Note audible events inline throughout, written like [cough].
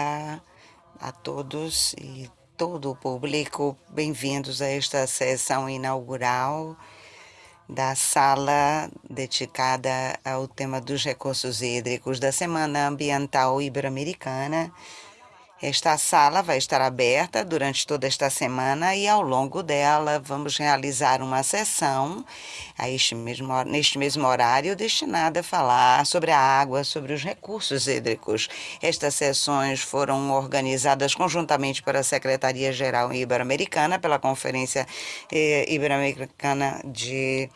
dia a todos e todo o público. Bem-vindos a esta sessão inaugural da sala dedicada ao tema dos recursos hídricos da Semana Ambiental Ibero-Americana. Esta sala vai estar aberta durante toda esta semana e ao longo dela vamos realizar uma sessão a este mesmo, neste mesmo horário destinada a falar sobre a água, sobre os recursos hídricos. Estas sessões foram organizadas conjuntamente pela Secretaria-Geral Ibero-Americana, pela Conferência eh, Ibero-Americana de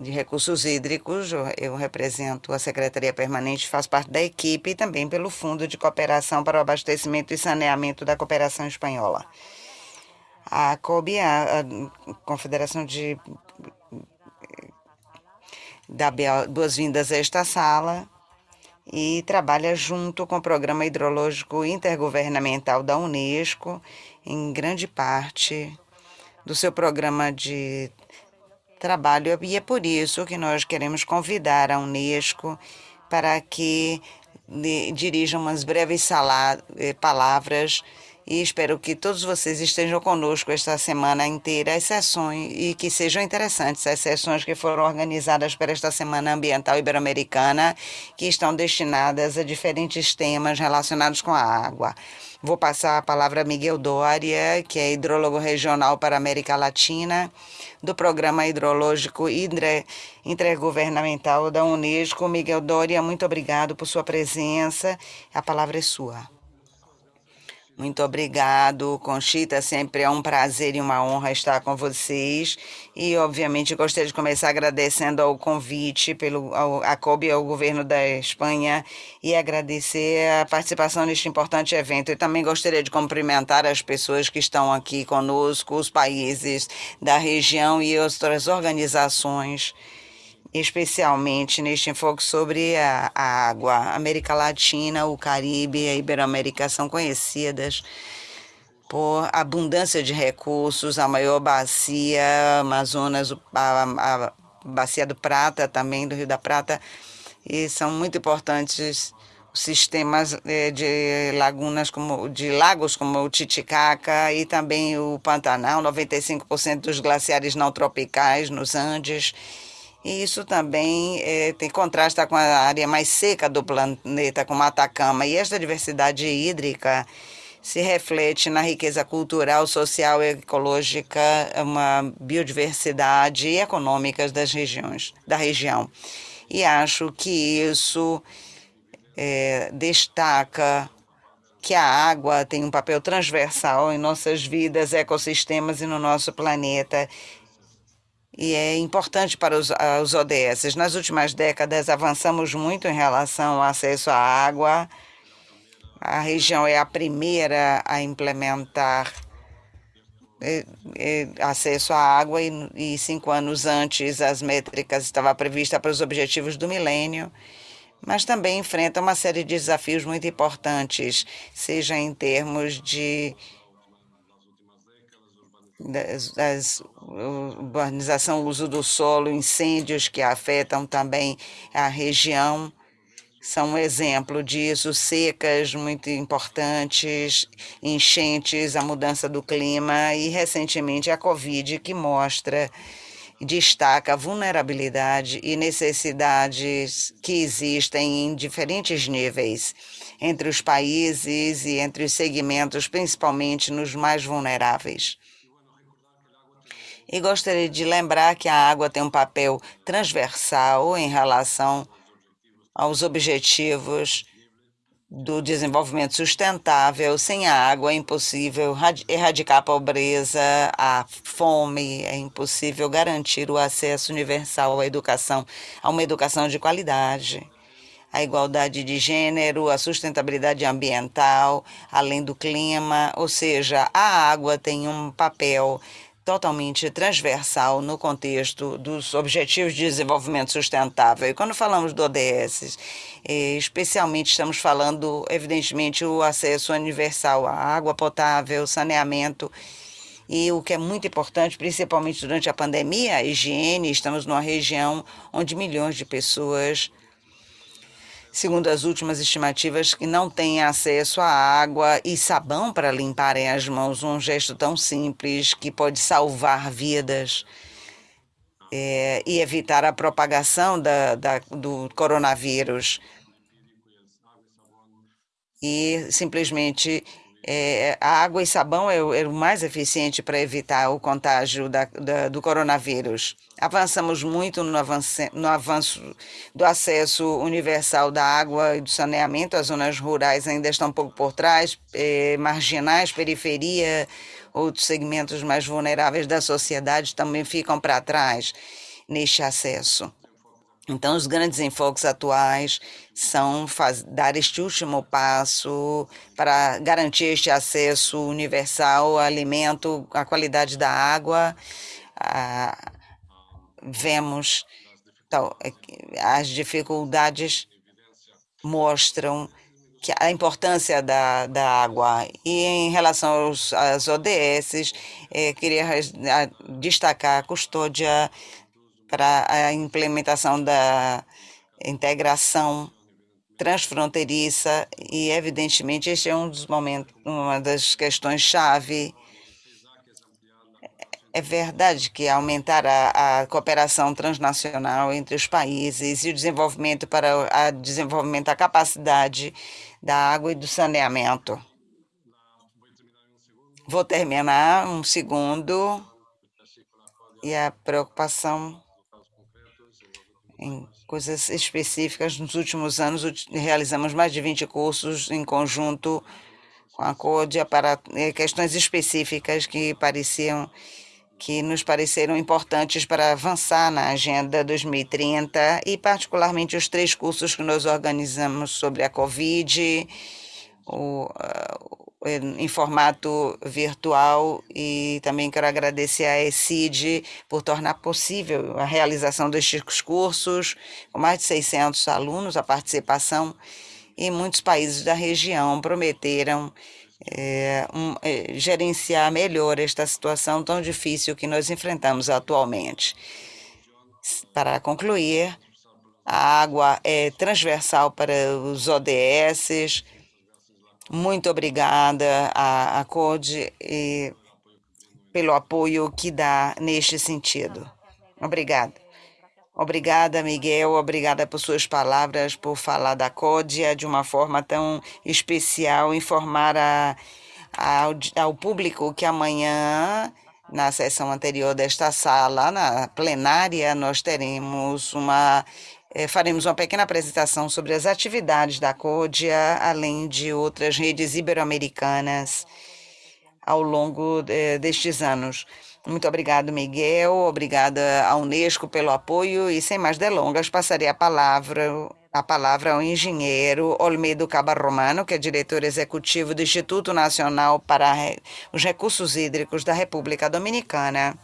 de Recursos Hídricos, eu represento a Secretaria Permanente, faço parte da equipe e também pelo Fundo de Cooperação para o Abastecimento e Saneamento da Cooperação Espanhola. A COBE, a, Confederação de dá boas-vindas a esta sala e trabalha junto com o Programa Hidrológico Intergovernamental da Unesco, em grande parte do seu programa de trabalho. E é por isso que nós queremos convidar a Unesco para que dirija umas breves eh, palavras. E espero que todos vocês estejam conosco esta semana inteira, as sessões, e que sejam interessantes as sessões que foram organizadas para esta Semana Ambiental Ibero-Americana, que estão destinadas a diferentes temas relacionados com a água. Vou passar a palavra a Miguel Doria, que é hidrólogo regional para a América Latina, do Programa Hidrológico Intergovernamental da Unesco. Miguel Doria, muito obrigado por sua presença. A palavra é sua. Muito obrigado, Conchita. Sempre é um prazer e uma honra estar com vocês. E, obviamente, gostaria de começar agradecendo ao convite pelo ao, a COB ao governo da Espanha e agradecer a participação neste importante evento. Eu também gostaria de cumprimentar as pessoas que estão aqui conosco, os países da região e outras organizações especialmente neste enfoque sobre a, a água. América Latina, o Caribe e a Iberoamérica são conhecidas por abundância de recursos, a maior bacia, Amazonas, a, a bacia do Prata também, do Rio da Prata, e são muito importantes sistemas eh, de lagunas como de lagos como o Titicaca e também o Pantanal, 95% dos glaciares não tropicais nos Andes e isso também é, tem contrasta com a área mais seca do planeta, como Atacama. E esta diversidade hídrica se reflete na riqueza cultural, social, ecológica, uma biodiversidade e econômicas das regiões, da região. E acho que isso é, destaca que a água tem um papel transversal em nossas vidas, ecossistemas e no nosso planeta e é importante para os, os ODS. Nas últimas décadas, avançamos muito em relação ao acesso à água. A região é a primeira a implementar é, é, acesso à água e, e, cinco anos antes as métricas estavam previstas para os objetivos do milênio, mas também enfrenta uma série de desafios muito importantes, seja em termos de das, das urbanização, uso do solo, incêndios que afetam também a região são um exemplo disso, secas muito importantes, enchentes, a mudança do clima e recentemente a Covid que mostra destaca a vulnerabilidade e necessidades que existem em diferentes níveis entre os países e entre os segmentos, principalmente nos mais vulneráveis. E gostaria de lembrar que a água tem um papel transversal em relação aos objetivos do desenvolvimento sustentável. Sem a água é impossível erradicar a pobreza, a fome, é impossível garantir o acesso universal à educação, a uma educação de qualidade. A igualdade de gênero, a sustentabilidade ambiental, além do clima, ou seja, a água tem um papel totalmente transversal no contexto dos Objetivos de Desenvolvimento Sustentável. E quando falamos do ODS, eh, especialmente estamos falando, evidentemente, o acesso universal à água potável, saneamento, e o que é muito importante, principalmente durante a pandemia, a higiene. Estamos numa região onde milhões de pessoas segundo as últimas estimativas, que não têm acesso a água e sabão para limparem as mãos, um gesto tão simples que pode salvar vidas é, e evitar a propagação da, da, do coronavírus. E simplesmente é, a água e sabão é o, é o mais eficiente para evitar o contágio da, da, do coronavírus. Avançamos muito no, avance, no avanço do acesso universal da água e do saneamento. As zonas rurais ainda estão um pouco por trás, é, marginais, periferia, outros segmentos mais vulneráveis da sociedade também ficam para trás neste acesso. Então, os grandes enfoques atuais são dar este último passo para garantir este acesso universal ao alimento, à qualidade da água. Ah, vemos então, as dificuldades mostram que a importância da, da água. E em relação aos, às ODS, eh, queria destacar a custódia para a implementação da integração transfronteiriça e evidentemente este é um dos momentos, uma das questões chave. É verdade que aumentar a, a cooperação transnacional entre os países e o desenvolvimento para o desenvolvimento da capacidade da água e do saneamento. Vou terminar um segundo e a preocupação em coisas específicas. Nos últimos anos, realizamos mais de 20 cursos em conjunto com a CODIA para eh, questões específicas que pareciam que nos pareceram importantes para avançar na Agenda 2030 e particularmente os três cursos que nós organizamos sobre a Covid, o, em formato virtual e também quero agradecer à ECID por tornar possível a realização destes cursos, com mais de 600 alunos, a participação, e muitos países da região prometeram é, um, é, gerenciar melhor esta situação tão difícil que nós enfrentamos atualmente. Para concluir, a água é transversal para os ODS, muito obrigada à, à CODE e pelo apoio que dá neste sentido. Obrigada. Obrigada, Miguel. Obrigada por suas palavras, por falar da CODIA de uma forma tão especial, informar a, a, ao público que amanhã, na sessão anterior desta sala, na plenária, nós teremos uma é, faremos uma pequena apresentação sobre as atividades da CODIA, além de outras redes ibero-americanas ao longo de, destes anos. Muito obrigado, Miguel. Obrigada à Unesco pelo apoio e, sem mais delongas, passarei a palavra a palavra ao engenheiro Olmedo Cabarromano, que é diretor executivo do Instituto Nacional para os Recursos Hídricos da República Dominicana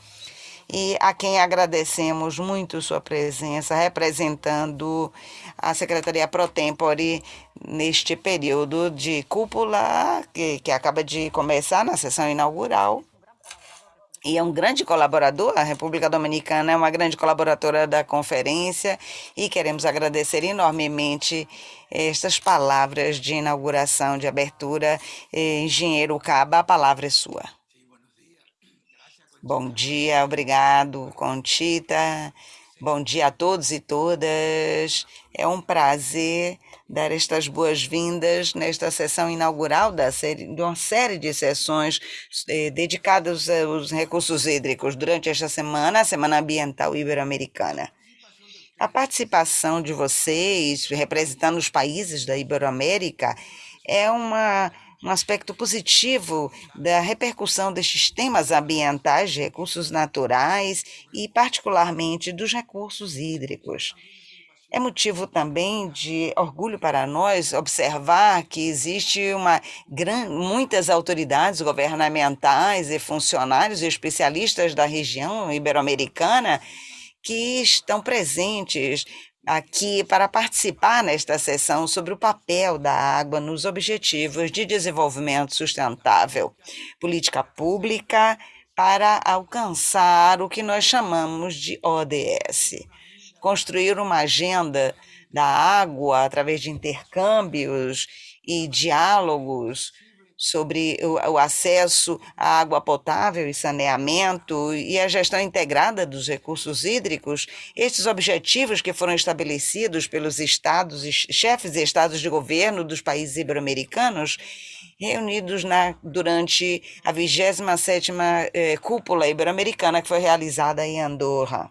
e a quem agradecemos muito sua presença, representando a Secretaria Pro Tempore neste período de cúpula que, que acaba de começar na sessão inaugural. E é um grande colaborador, a República Dominicana é uma grande colaboradora da conferência e queremos agradecer enormemente estas palavras de inauguração, de abertura. Engenheiro Caba, a palavra é sua. Bom dia, obrigado, Contita. Bom dia a todos e todas. É um prazer dar estas boas-vindas nesta sessão inaugural da série, de uma série de sessões eh, dedicadas aos recursos hídricos durante esta semana, a Semana Ambiental Ibero-Americana. A participação de vocês, representando os países da Iberoamérica, é uma um aspecto positivo da repercussão destes temas ambientais, de recursos naturais e, particularmente, dos recursos hídricos. É motivo também de orgulho para nós observar que existe uma gran, muitas autoridades governamentais e funcionários e especialistas da região ibero-americana que estão presentes aqui para participar nesta sessão sobre o papel da água nos Objetivos de Desenvolvimento Sustentável, política pública para alcançar o que nós chamamos de ODS, construir uma agenda da água através de intercâmbios e diálogos sobre o, o, acesso à água potável e saneamento e a gestão integrada dos recursos hídricos, estes objetivos que foram estabelecidos pelos estados chefes e estados de governo dos países ibero-americanos, reunidos na, durante a 27ª eh, Cúpula Ibero-Americana que foi realizada em Andorra.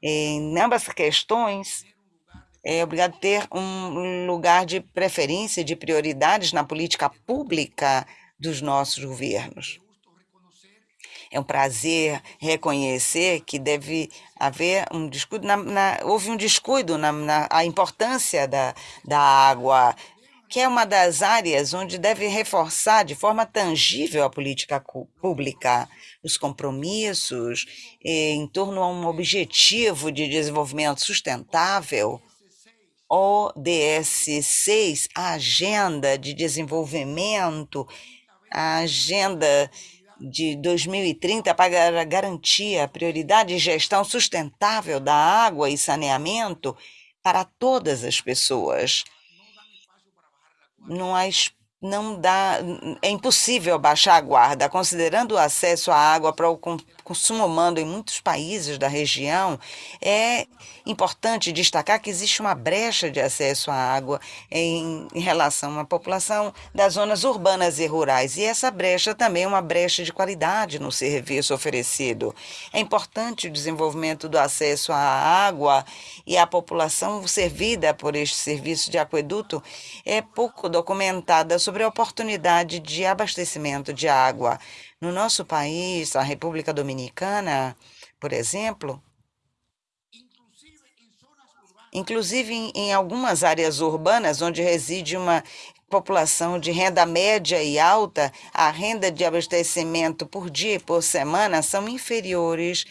Em ambas questões, é obrigado a ter um lugar de preferência, de prioridades na política pública dos nossos governos. É um prazer reconhecer que deve haver um descuido, na, na, houve um descuido na, na importância da, da água, que é uma das áreas onde deve reforçar de forma tangível a política pública, os compromissos em torno a um objetivo de desenvolvimento sustentável ODS 6, a Agenda de Desenvolvimento, a Agenda de 2030 para garantir a prioridade de gestão sustentável da água e saneamento para todas as pessoas. Não há não dá, é impossível baixar a guarda, considerando o acesso à água para o consumo em muitos países da região, é importante destacar que existe uma brecha de acesso à água em, em relação à população das zonas urbanas e rurais. E essa brecha também é uma brecha de qualidade no serviço oferecido. É importante o desenvolvimento do acesso à água e a população servida por este serviço de aqueduto é pouco documentada sobre a oportunidade de abastecimento de água. No nosso país, a República Dominicana, por exemplo, inclusive em, em algumas áreas urbanas onde reside uma população de renda média e alta, a renda de abastecimento por dia e por semana são inferiores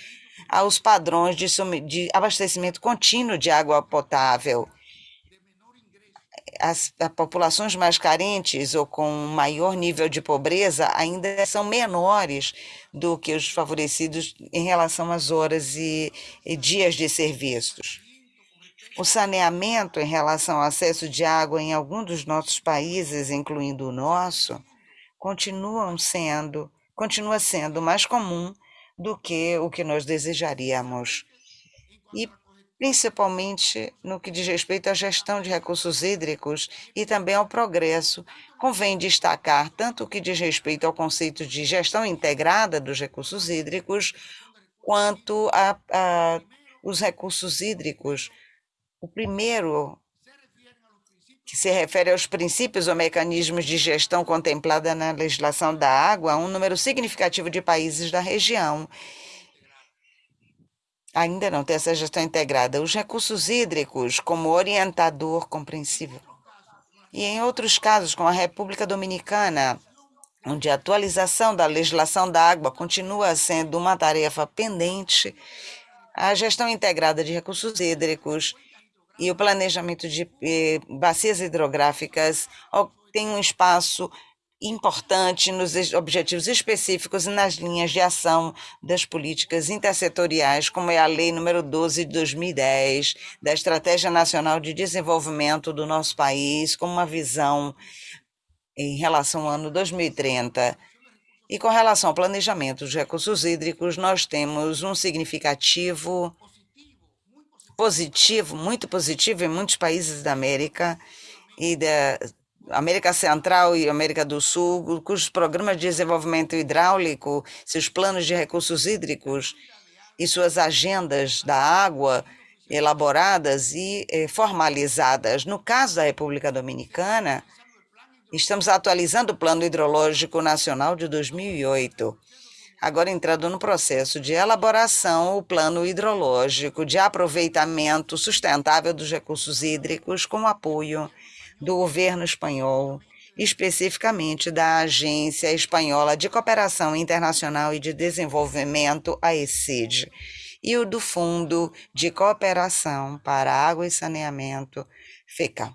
aos padrões de, de abastecimento contínuo de água potável as, as, populações mais carentes ou com maior nível de pobreza ainda são menores do que os favorecidos em relação às horas e, e dias de serviços. O saneamento em relação ao acesso de água em alguns dos nossos países, incluindo o nosso, continuam sendo, continua sendo mais comum do que o que nós desejaríamos. E principalmente no que diz respeito à gestão de recursos hídricos e também ao progresso. Convém destacar tanto o que diz respeito ao conceito de gestão integrada dos recursos hídricos, quanto a, a os recursos hídricos. O primeiro, que se refere aos princípios ou mecanismos de gestão contemplada na legislação da água, um número significativo de países da região ainda não tem essa gestão integrada. Os recursos hídricos como orientador compreensível. E em outros casos, como a República Dominicana, onde a atualização da legislação da água continua sendo uma tarefa pendente, a gestão integrada de recursos hídricos e o planejamento de eh, bacias hidrográficas tem um espaço importante nos objetivos específicos e nas linhas de ação das políticas intersetoriais, como é a Lei número 12 de 2010, da Estratégia Nacional de Desenvolvimento do nosso país, com uma visão em relação ao ano 2030. E com relação ao planejamento dos recursos hídricos, nós temos um significativo positivo, muito positivo em muitos países da América e da, América Central e América do Sul, cujos programas de desenvolvimento hidráulico, seus planos de recursos hídricos e suas agendas da água elaboradas e eh, formalizadas. No caso da República Dominicana, estamos atualizando o Plano Hidrológico Nacional de 2008. Agora entrando no processo de elaboração, o plano hidrológico de aproveitamento sustentável dos recursos hídricos com apoio do governo espanhol, especificamente da Agência Espanhola de Cooperação Internacional e de Desenvolvimento, a ECID, e o do Fundo de Cooperação para Água e Saneamento, FECA.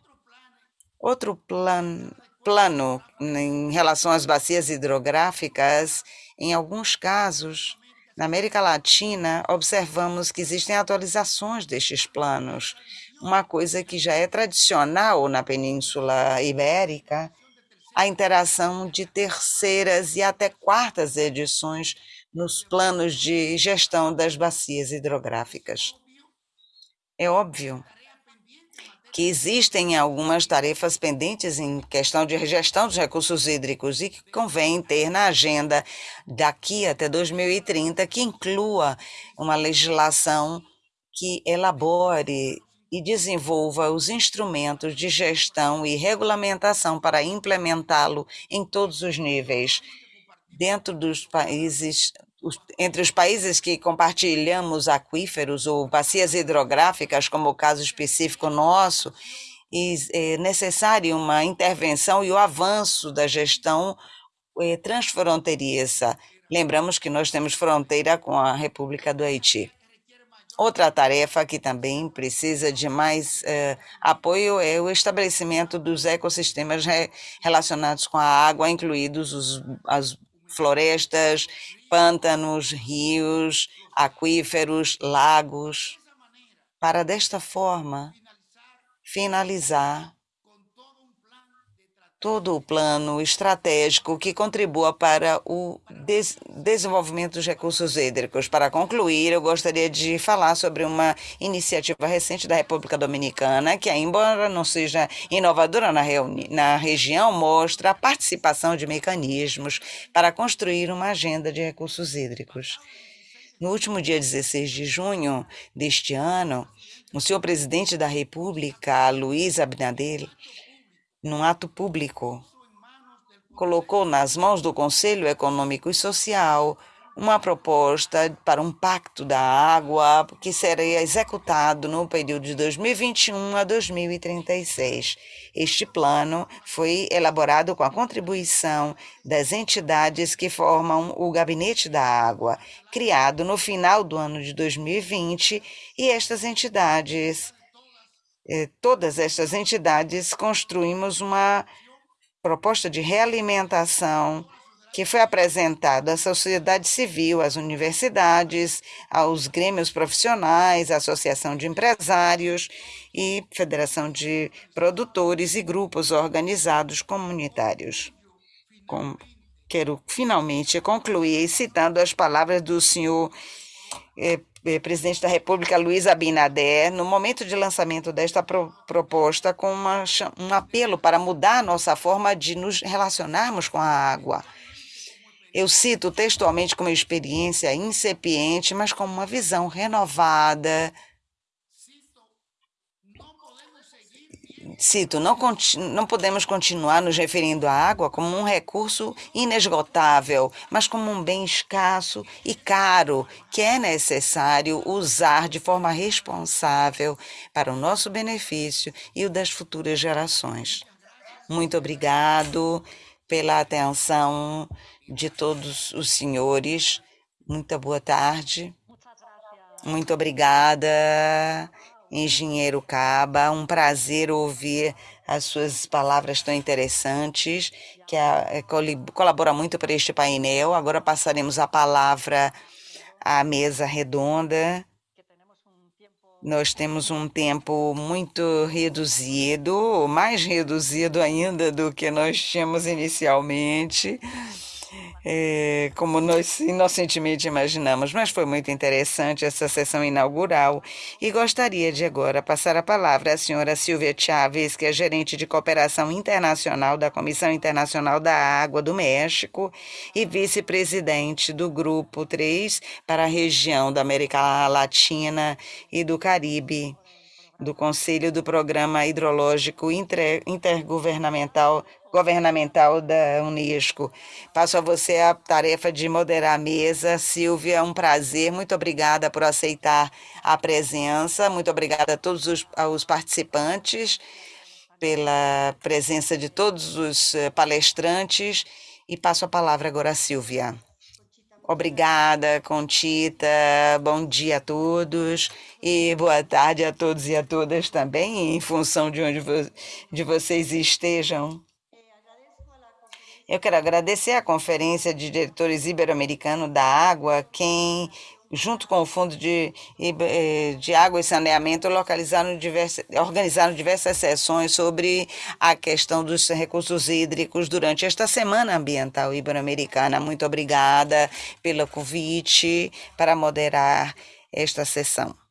Outro plan, plano em relação às bacias hidrográficas, em alguns casos, na América Latina, observamos que existem atualizações destes planos, uma coisa que já é tradicional na Península Ibérica, a interação de terceiras e até quartas edições nos planos de gestão das bacias hidrográficas. É óbvio que existem algumas tarefas pendentes em questão de gestão dos recursos hídricos e que convém ter na agenda daqui até 2030 que inclua uma legislação que elabore e desenvolva os instrumentos de gestão e regulamentação para implementá-lo em todos os níveis, dentro dos países, entre os países que compartilhamos aquíferos ou bacias hidrográficas, como o caso específico nosso, é necessário uma intervenção e o avanço da gestão é, transfronteiriça. Lembramos que nós temos fronteira com a República do Haiti. Outra tarefa que também precisa de mais eh, apoio é o estabelecimento dos ecossistemas re relacionados com a água, incluídos os, as florestas, pântanos, rios, aquíferos, lagos, para desta forma finalizar todo o plano estratégico que contribua para o des desenvolvimento dos recursos hídricos. Para concluir, eu gostaria de falar sobre uma iniciativa recente da República Dominicana, que, embora não seja inovadora na, na região, mostra a participação de mecanismos para construir uma agenda de recursos hídricos. No último dia 16 de junho deste ano, o senhor presidente da República, Luiz Abinader, num ato público, colocou nas mãos do Conselho Econômico e Social uma proposta para um pacto da água que seria executado no período de 2021 a 2036. Este plano foi elaborado com a contribuição das entidades que formam o Gabinete da Água, criado no final do ano de 2020, e estas entidades todas estas entidades construímos uma proposta de realimentação que foi apresentada à sociedade civil, às universidades, aos grêmios profissionais, à Associação de Empresários e Federação de Produtores e grupos organizados comunitários. Com, quero finalmente concluir citando as palavras do senhor eh, eh, presidente da República, Luiz Abinader, no momento de lançamento desta pro, proposta, com uma, um apelo para mudar a nossa forma de nos relacionarmos com a água. Eu cito textualmente como experiência incipiente, mas com uma visão renovada Cito, não, não podemos continuar nos referindo à água como um recurso inesgotável, mas como um bem escasso e caro que é necessário usar de forma responsável para o nosso benefício e o das futuras gerações. Muito obrigado pela atenção de todos os senhores. Muita boa tarde. Muito obrigada engenheiro Caba. Um prazer ouvir as suas palavras tão interessantes, que a, colabora muito para este painel. Agora passaremos a palavra à mesa redonda. Nós temos um tempo muito reduzido, mais reduzido ainda do que nós tínhamos inicialmente é, como nós inocentemente imaginamos, mas foi muito interessante essa sessão inaugural. E gostaria de agora passar a palavra à senhora Silvia Chaves, que é gerente de cooperação internacional da Comissão Internacional da Água do México e vice-presidente do Grupo 3 para a região da América Latina e do Caribe do Conselho do Programa Hidrológico Intergovernamental governamental da Unesco. Passo a você a tarefa de moderar a mesa. Silvia, é um prazer. Muito obrigada por aceitar a presença. Muito obrigada a todos os, os participantes pela presença de todos os eh, palestrantes. E passo a palavra agora a Silvia. Obrigada, Contita. Bom dia a todos e boa tarde a todos e a todas também, em função de onde vo de vocês estejam. Eu quero agradecer à Conferência de Diretores Ibero-Americano da Água, quem junto com o Fundo de, eh, de Água e Saneamento, localizaram organizaram diversas sessões sobre a questão dos recursos hídricos durante esta Semana Ambiental Ibero-Americana. Muito obrigada pelo convite para moderar esta sessão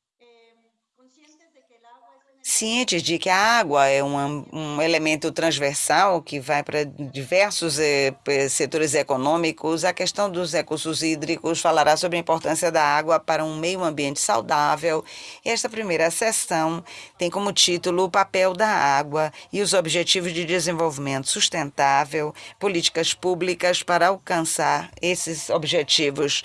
cientes de que a água é um, um elemento transversal que vai para diversos eh, setores econômicos, a questão dos recursos hídricos falará sobre a importância da água para um meio ambiente saudável. Esta primeira sessão tem como título O papel da água e os objetivos de desenvolvimento sustentável, políticas públicas para alcançar esses objetivos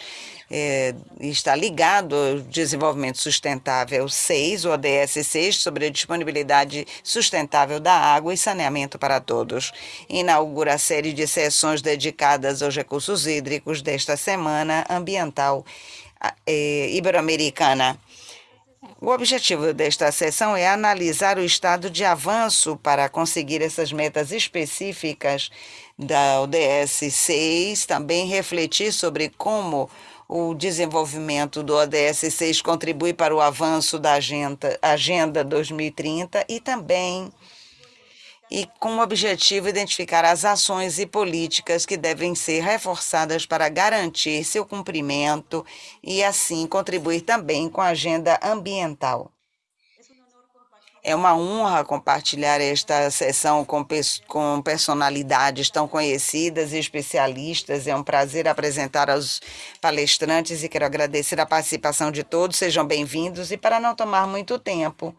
é, está ligado ao desenvolvimento sustentável 6, o ODS 6, sobre a disponibilidade sustentável da água e saneamento para todos. Inaugura a série de sessões dedicadas aos recursos hídricos desta semana ambiental é, ibero-americana. O objetivo desta sessão é analisar o estado de avanço para conseguir essas metas específicas da ODS 6, também refletir sobre como o desenvolvimento do ODS 6 contribui para o avanço da Agenda, agenda 2030 e também e com o objetivo de identificar as ações e políticas que devem ser reforçadas para garantir seu cumprimento e assim contribuir também com a agenda ambiental. É uma honra compartilhar esta sessão com, com personalidades tão conhecidas e especialistas. É um prazer apresentar aos palestrantes e quero agradecer a participação de todos. Sejam bem-vindos e para não tomar muito tempo,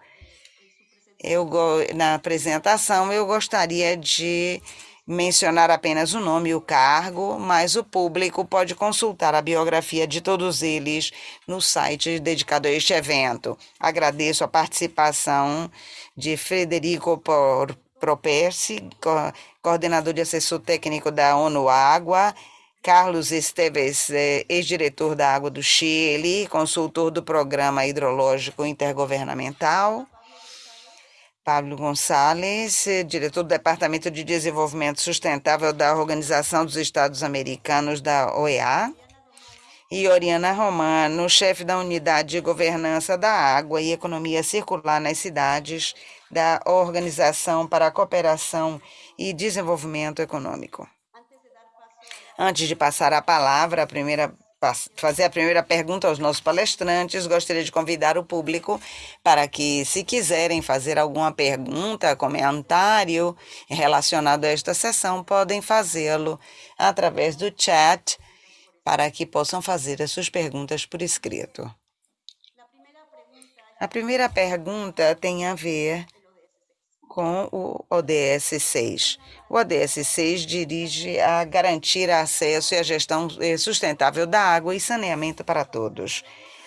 eu na apresentação eu gostaria de mencionar apenas o nome e o cargo, mas o público pode consultar a biografia de todos eles no site dedicado a este evento. Agradeço a participação de Frederico Properci, coordenador de assessor técnico da ONU Água, Carlos Esteves, eh, ex-diretor da Água do Chile, consultor do Programa Hidrológico Intergovernamental, Pablo Gonçalves, diretor do Departamento de Desenvolvimento Sustentável da Organização dos Estados Americanos da OEA, e Oriana Romano, chefe da Unidade de Governança da Água e Economia Circular nas Cidades da Organização para a Cooperação e Desenvolvimento Econômico. Antes de passar a palavra, a primeira fazer a primeira pergunta aos nossos palestrantes, gostaria de convidar o público para que, se quiserem fazer alguma pergunta, comentário relacionado a esta sessão, podem fazê-lo através do chat para que possam fazer as suas perguntas por escrito. A primeira pergunta tem a ver com o ODS 6. O ODS 6 dirige a garantir acesso e a gestão eh, sustentável da água e saneamento para todos.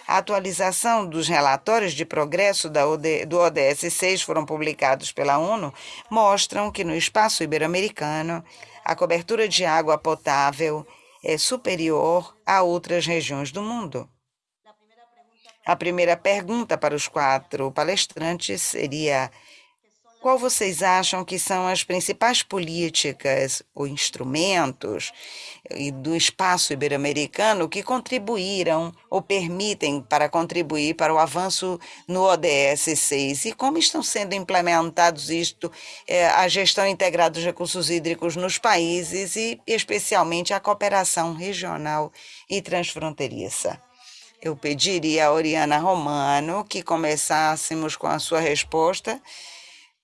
A atualização dos relatórios de progresso do ODS 6 foram publicados pela ONU mostram que no espaço ibero-americano a cobertura de água potável é superior a outras regiões do mundo. A primeira pergunta para os quatro palestrantes seria: qual vocês acham que são as principais políticas ou instrumentos do espaço ibero-americano que contribuíram ou permitem para contribuir para o avanço no ODS 6 e como estão sendo implementados isto, é, a gestão integrada dos recursos hídricos nos países e especialmente a cooperação regional e transfronteiriça? Eu pediria a Oriana Romano que começássemos com a sua resposta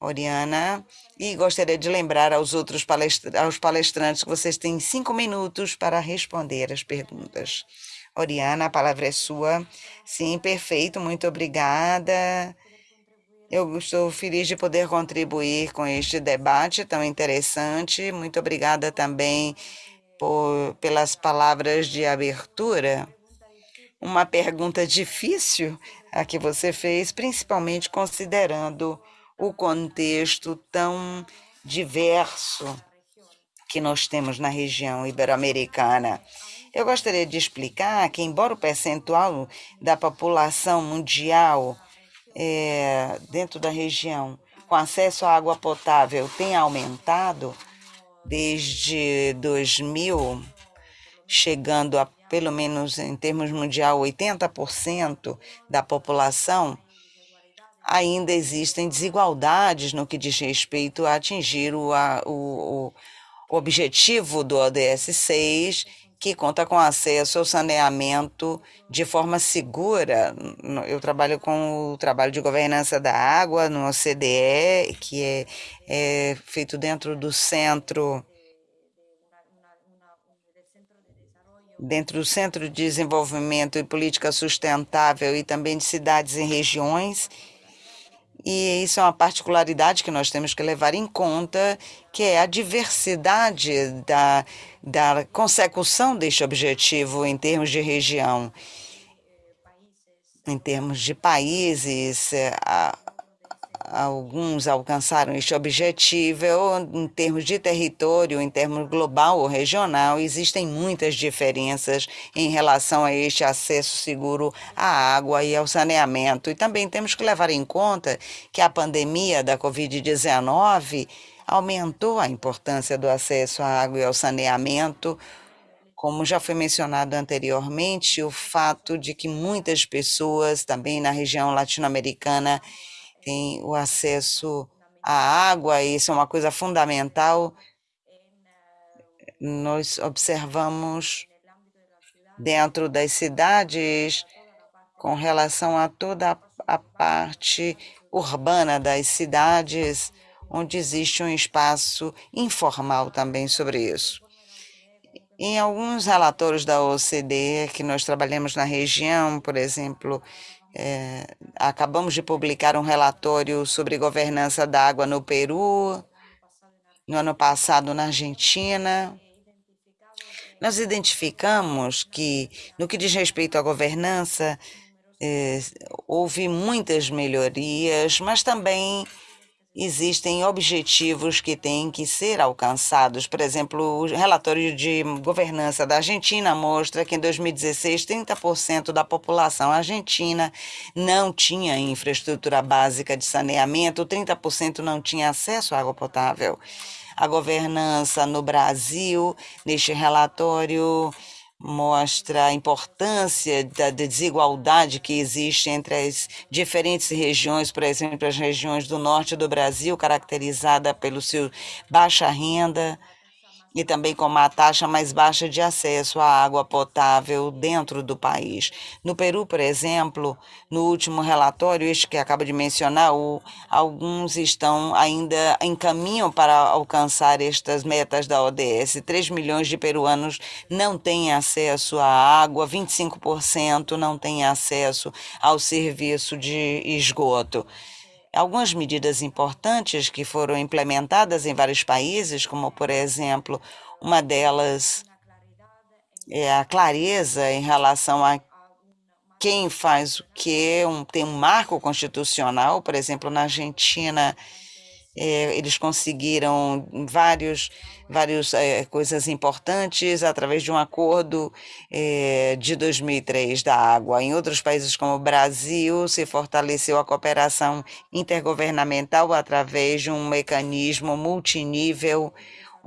Oriana, e gostaria de lembrar aos outros aos palestrantes que vocês têm cinco minutos para responder as perguntas. Oriana, a palavra é sua. Sim, perfeito, muito obrigada. Eu estou feliz de poder contribuir com este debate tão interessante. Muito obrigada também por, pelas palavras de abertura. Uma pergunta difícil a que você fez, principalmente considerando o contexto tão diverso que nós temos na região ibero-americana. Eu gostaria de explicar que, embora o percentual da população mundial é, dentro da região com acesso à água potável tenha aumentado, desde 2000, chegando a pelo menos em termos mundial 80% da população, ainda existem desigualdades no que diz respeito a atingir o, a, o, o objetivo do ODS 6 que conta com acesso ao saneamento de forma segura. Eu trabalho com o trabalho de governança da água no OCDE, que é, é feito dentro do centro dentro do Centro de Desenvolvimento e Política Sustentável e também de cidades e regiões. E isso é uma particularidade que nós temos que levar em conta, que é a diversidade da, da consecução deste objetivo em termos de região. Em termos de países, a, alguns alcançaram este objetivo em termos de território, em termos global ou regional, existem muitas diferenças em relação a este acesso seguro à água e ao saneamento. E também temos que levar em conta que a pandemia da Covid-19 aumentou a importância do acesso à água e ao saneamento, como já foi mencionado anteriormente, o fato de que muitas pessoas, também na região latino-americana, tem o acesso à água, e isso é uma coisa fundamental. Nós observamos dentro das cidades, com relação a toda a parte urbana das cidades, onde existe um espaço informal também sobre isso. Em alguns relatórios da OCDE que nós trabalhamos na região, por exemplo, é, acabamos de publicar um relatório sobre governança da água no Peru, no ano passado na Argentina. Nós identificamos que, no que diz respeito à governança, é, houve muitas melhorias, mas também existem objetivos que têm que ser alcançados. Por exemplo, o relatório de governança da Argentina mostra que em 2016, 30% da população argentina não tinha infraestrutura básica de saneamento, 30% não tinha acesso à água potável. A governança no Brasil, neste relatório, mostra a importância da desigualdade que existe entre as diferentes regiões, por exemplo, as regiões do norte do Brasil, caracterizada pelo seu baixa renda, e também com uma taxa mais baixa de acesso à água potável dentro do país. No Peru, por exemplo, no último relatório, este que acaba de mencionar, o, alguns estão ainda em caminho para alcançar estas metas da ODS. 3 milhões de peruanos não têm acesso à água, 25% não têm acesso ao serviço de esgoto. Algumas medidas importantes que foram implementadas em vários países, como, por exemplo, uma delas é a clareza em relação a quem faz o que, um, tem um marco constitucional, por exemplo, na Argentina, é, eles conseguiram vários, várias é, coisas importantes através de um acordo é, de 2003 da água. Em outros países como o Brasil, se fortaleceu a cooperação intergovernamental através de um mecanismo multinível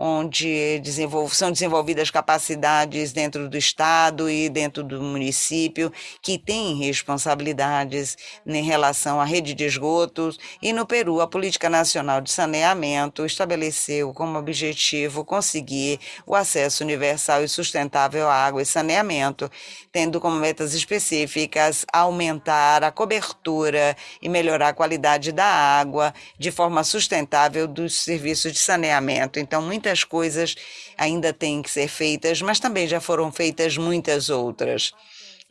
onde desenvol são desenvolvidas capacidades dentro do Estado e dentro do município que têm responsabilidades em relação à rede de esgotos. E no Peru, a Política Nacional de Saneamento estabeleceu como objetivo conseguir o acesso universal e sustentável à água e saneamento, tendo como metas específicas aumentar a cobertura e melhorar a qualidade da água de forma sustentável dos serviços de saneamento. Então, muitas muitas coisas ainda têm que ser feitas, mas também já foram feitas muitas outras.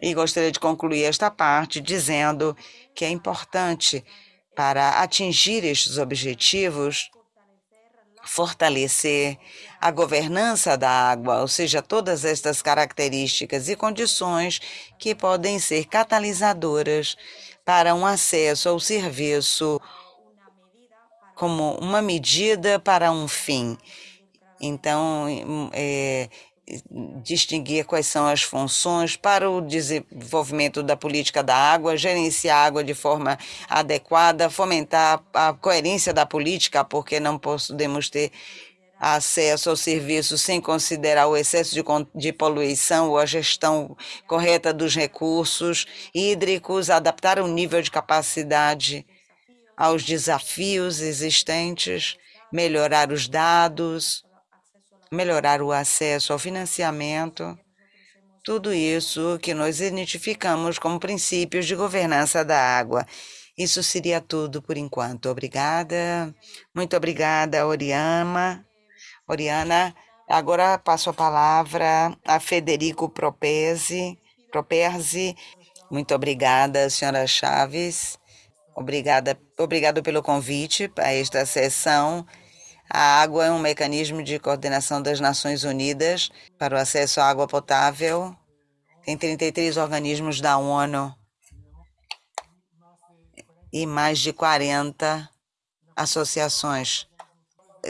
E gostaria de concluir esta parte dizendo que é importante para atingir estes objetivos fortalecer a governança da água, ou seja, todas estas características e condições que podem ser catalisadoras para um acesso ao serviço como uma medida para um fim. Então, é, distinguir quais são as funções para o desenvolvimento da política da água, gerenciar a água de forma adequada, fomentar a coerência da política, porque não podemos ter acesso ao serviço sem considerar o excesso de, de, poluição ou a gestão correta dos recursos hídricos, adaptar o nível de capacidade aos desafios existentes, melhorar os dados, melhorar o acesso ao financiamento, tudo isso que nós identificamos como princípios de governança da água. Isso seria tudo por enquanto. Obrigada. Muito obrigada, Oriana. Oriana, agora passo a palavra a Federico Propesi. Properzi. Muito obrigada, senhora Chaves. Obrigada, obrigado pelo convite a esta sessão. A água é um mecanismo de coordenação das Nações Unidas para o acesso à água potável. Tem 33 organismos da ONU e mais de 40 associações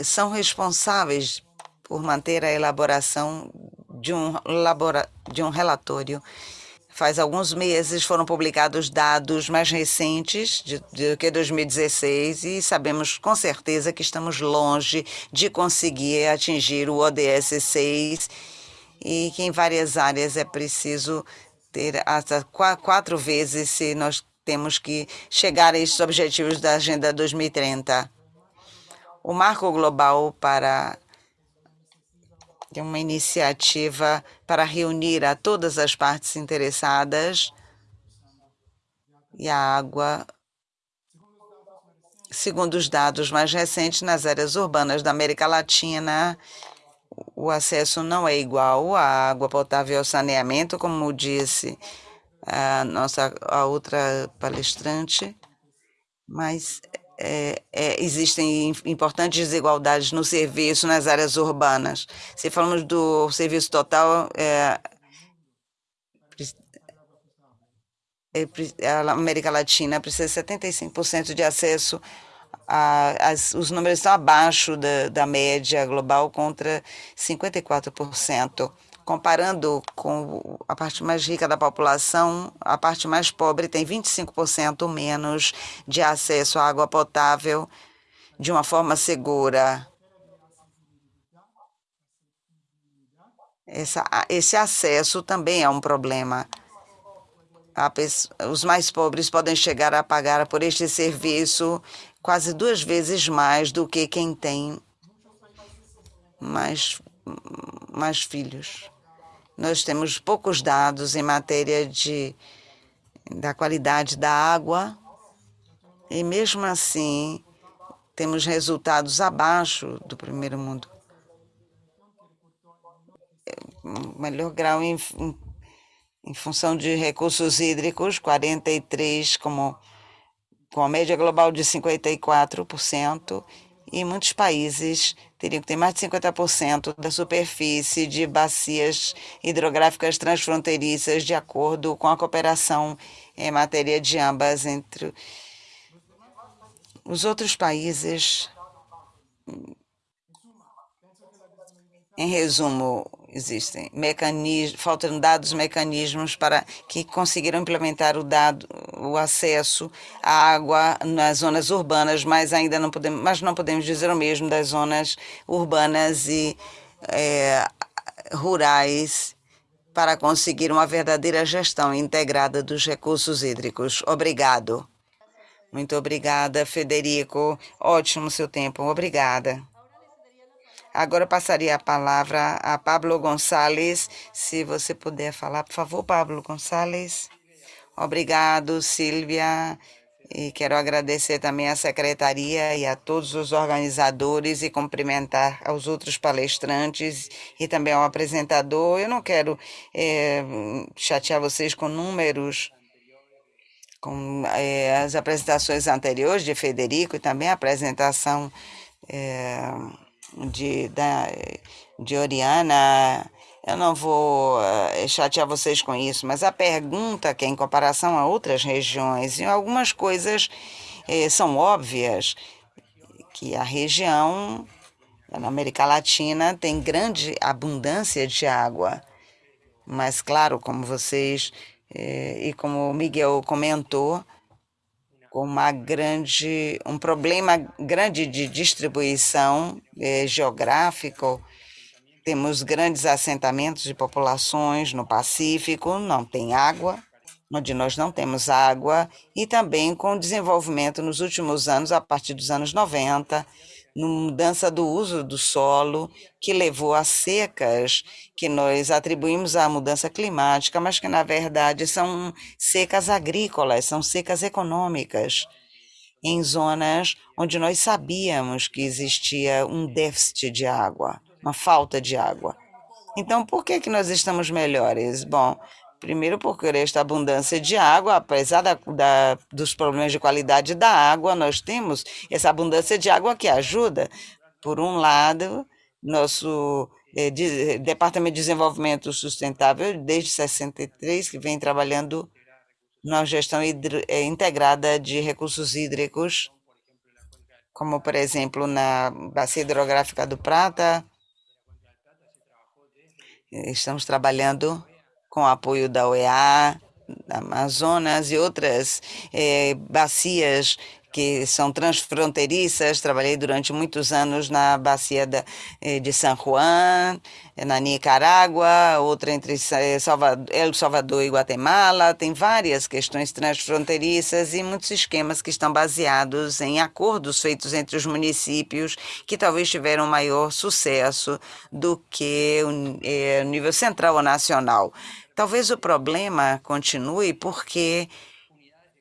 são responsáveis por manter a elaboração de um, labora, de um relatório. Faz alguns meses foram publicados dados mais recentes de que 2016 e sabemos com certeza que estamos longe de conseguir atingir o ODS 6 e que em várias áreas é preciso ter até quatro vezes se nós temos que chegar a esses objetivos da Agenda 2030 o Marco Global para uma iniciativa para reunir a todas as partes interessadas e a água, segundo os dados mais recentes, nas áreas urbanas da América Latina, o acesso não é igual à água potável e ao saneamento, como disse a nossa a outra palestrante, mas é, é, existem importantes desigualdades no serviço nas áreas urbanas. Se falamos do serviço total, é, é a América Latina precisa de 75% de acesso a, as, os números estão abaixo da, da média global contra 54%. Comparando com a parte mais rica da população, a parte mais pobre tem 25% menos de acesso à água potável de uma forma segura. Essa, esse acesso também é um problema. os mais pobres podem chegar a pagar por este serviço quase duas vezes mais do que quem tem mais, mais filhos. Nós temos poucos dados em matéria de, da qualidade da água e, mesmo assim, temos resultados abaixo do primeiro mundo. Melhor grau em, em, em função de recursos hídricos, 43 como com a média global de 54%, e muitos países teriam que ter mais de 50% da superfície de bacias hidrográficas transfronteiriças, de acordo com a cooperação em matéria de ambas entre os outros países. Em resumo, existem mecanismos, faltam dados, mecanismos para que conseguiram implementar o dado, o acesso à água nas zonas urbanas, mas ainda não podemos, mas não podemos dizer o mesmo das zonas urbanas e é, rurais para conseguir uma verdadeira gestão integrada dos recursos hídricos. Obrigado. Muito obrigada, Federico. Ótimo seu tempo. Obrigada. Agora passaria a palavra a Pablo Gonçalves. Se você puder falar, por favor, Pablo Gonçalves. Obrigado, Silvia. E quero agradecer também à secretaria e a todos os organizadores e cumprimentar aos outros palestrantes e também ao apresentador. Eu não quero é, chatear vocês com números, com é, as apresentações anteriores de Federico e também a apresentação. É, de, da, de Oriana, eu não vou uh, chatear vocês com isso, mas a pergunta que é em comparação a outras regiões, e algumas coisas eh, são óbvias, que a região na América Latina tem grande abundância de água, mas claro, como vocês eh, e como o Miguel comentou, com uma grande, um problema grande de distribuição eh, geográfico. Temos grandes assentamentos de populações no Pacífico, não tem água, onde nós não temos água, e também com o desenvolvimento nos últimos anos, a partir dos anos 90, mudança do uso do solo, que levou a secas que nós atribuímos à mudança climática, mas que na verdade são secas agrícolas, são secas econômicas, em zonas onde nós sabíamos que existia um déficit de água, uma falta de água. Então, por que, que nós estamos melhores? Bom, Primeiro, porque esta abundância de água, apesar da, da, dos problemas de qualidade da água, nós temos essa abundância de água que ajuda, por um lado, nosso eh, de, Departamento de Desenvolvimento Sustentável, desde 63, que vem trabalhando na gestão hidro, eh, integrada de recursos hídricos, como, por exemplo, na Bacia Hidrográfica do Prata. Estamos trabalhando com apoio da OEA, da Amazonas e outras eh, bacias que são transfronteiriças. Trabalhei durante muitos anos na bacia da, eh, de San Juan, eh, na Nicarágua, outra entre El Salvador e Guatemala. Tem várias questões transfronteiriças e muitos esquemas que estão baseados em acordos feitos entre os municípios que talvez tiveram maior sucesso do que o, o nível central ou nacional. Talvez o problema continue porque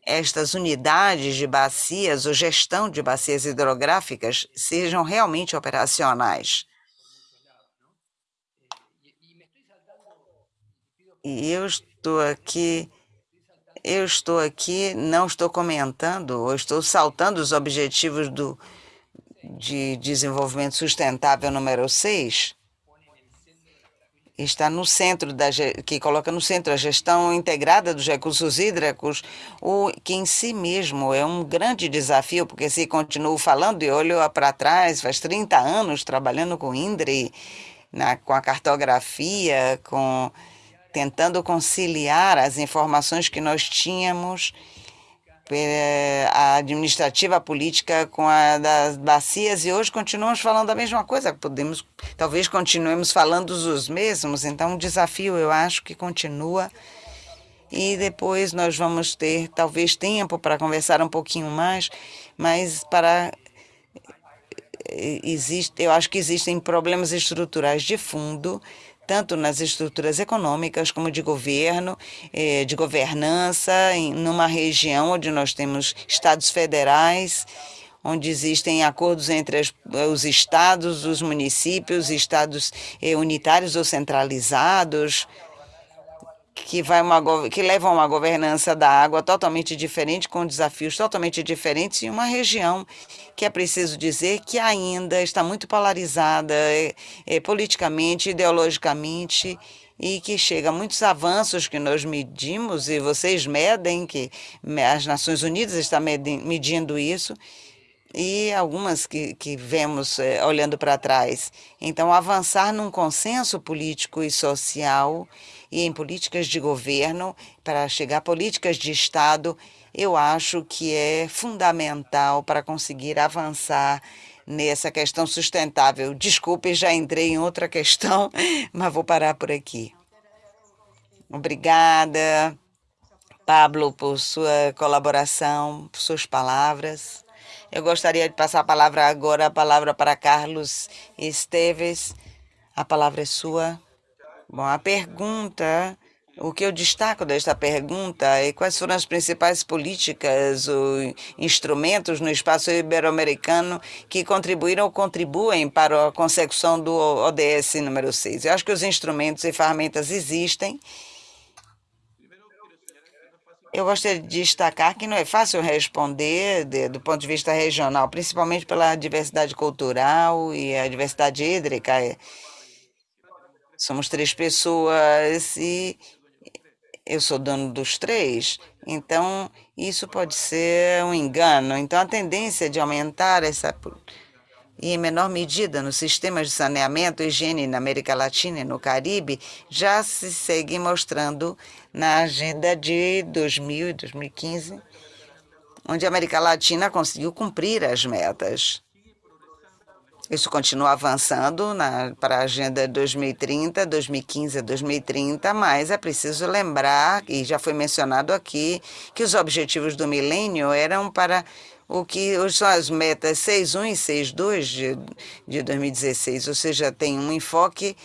estas unidades de bacias ou gestão de bacias hidrográficas sejam realmente operacionais. E eu estou aqui, eu estou aqui, não estou comentando, ou estou saltando os objetivos do, de desenvolvimento sustentável número 6, está no centro da que coloca no centro a gestão integrada dos recursos hídricos, o que em si mesmo é um grande desafio, porque se continuo falando e olho para trás, faz 30 anos trabalhando com INDRE, na, com a cartografia, com tentando conciliar as informações que nós tínhamos a administrativa política com a das bacias e hoje continuamos falando a mesma coisa. Podemos, talvez continuemos falando os mesmos. Então, o desafio eu acho que continua e depois nós vamos ter talvez tempo para conversar um pouquinho mais, mas para existe, eu acho que existem problemas estruturais de fundo tanto nas estruturas econômicas como de governo, eh, de governança, numa região onde nós temos estados federais, onde existem acordos entre os estados, os municípios, estados eh, unitários ou centralizados, que, vai uma, que levam a uma governança da água totalmente diferente, com desafios totalmente diferentes, em uma região que é preciso dizer que ainda está muito polarizada é, é, politicamente, ideologicamente, e que chega a muitos avanços que nós medimos, e vocês medem, que as Nações Unidas estão medindo isso, e algumas que, que vemos é, olhando para trás. Então, avançar num consenso político e social e em políticas de governo, para chegar a políticas de Estado, eu acho que é fundamental para conseguir avançar nessa questão sustentável. Desculpe, já entrei em outra questão, [laughs] mas vou parar por aqui. Obrigada, Pablo, por sua colaboração, por suas palavras. Eu gostaria de passar a palavra agora, a palavra para Carlos Esteves. A palavra é sua. Bom, a pergunta, o que eu destaco desta pergunta é quais foram as principais políticas ou instrumentos no espaço ibero-americano que contribuíram ou contribuem para a consecução do ODS número 6. Eu acho que os instrumentos e ferramentas existem. Eu gostaria de destacar que não é fácil responder de, do ponto de vista regional, principalmente pela diversidade cultural e a diversidade hídrica. Somos três pessoas e eu sou dono dos três, então isso pode ser um engano. Então a tendência de aumentar essa e em menor medida nos sistemas de saneamento e higiene na América Latina e no Caribe já se segue mostrando na agenda de 2000 e 2015 onde a América Latina conseguiu cumprir as metas. Isso continua avançando para a Agenda 2030, 2015 a 2030, mas é preciso lembrar, e já foi mencionado aqui, que os objetivos do milênio eram para o que são as metas 6.1 e 6.2 de, de 2016, ou seja, tem um enfoque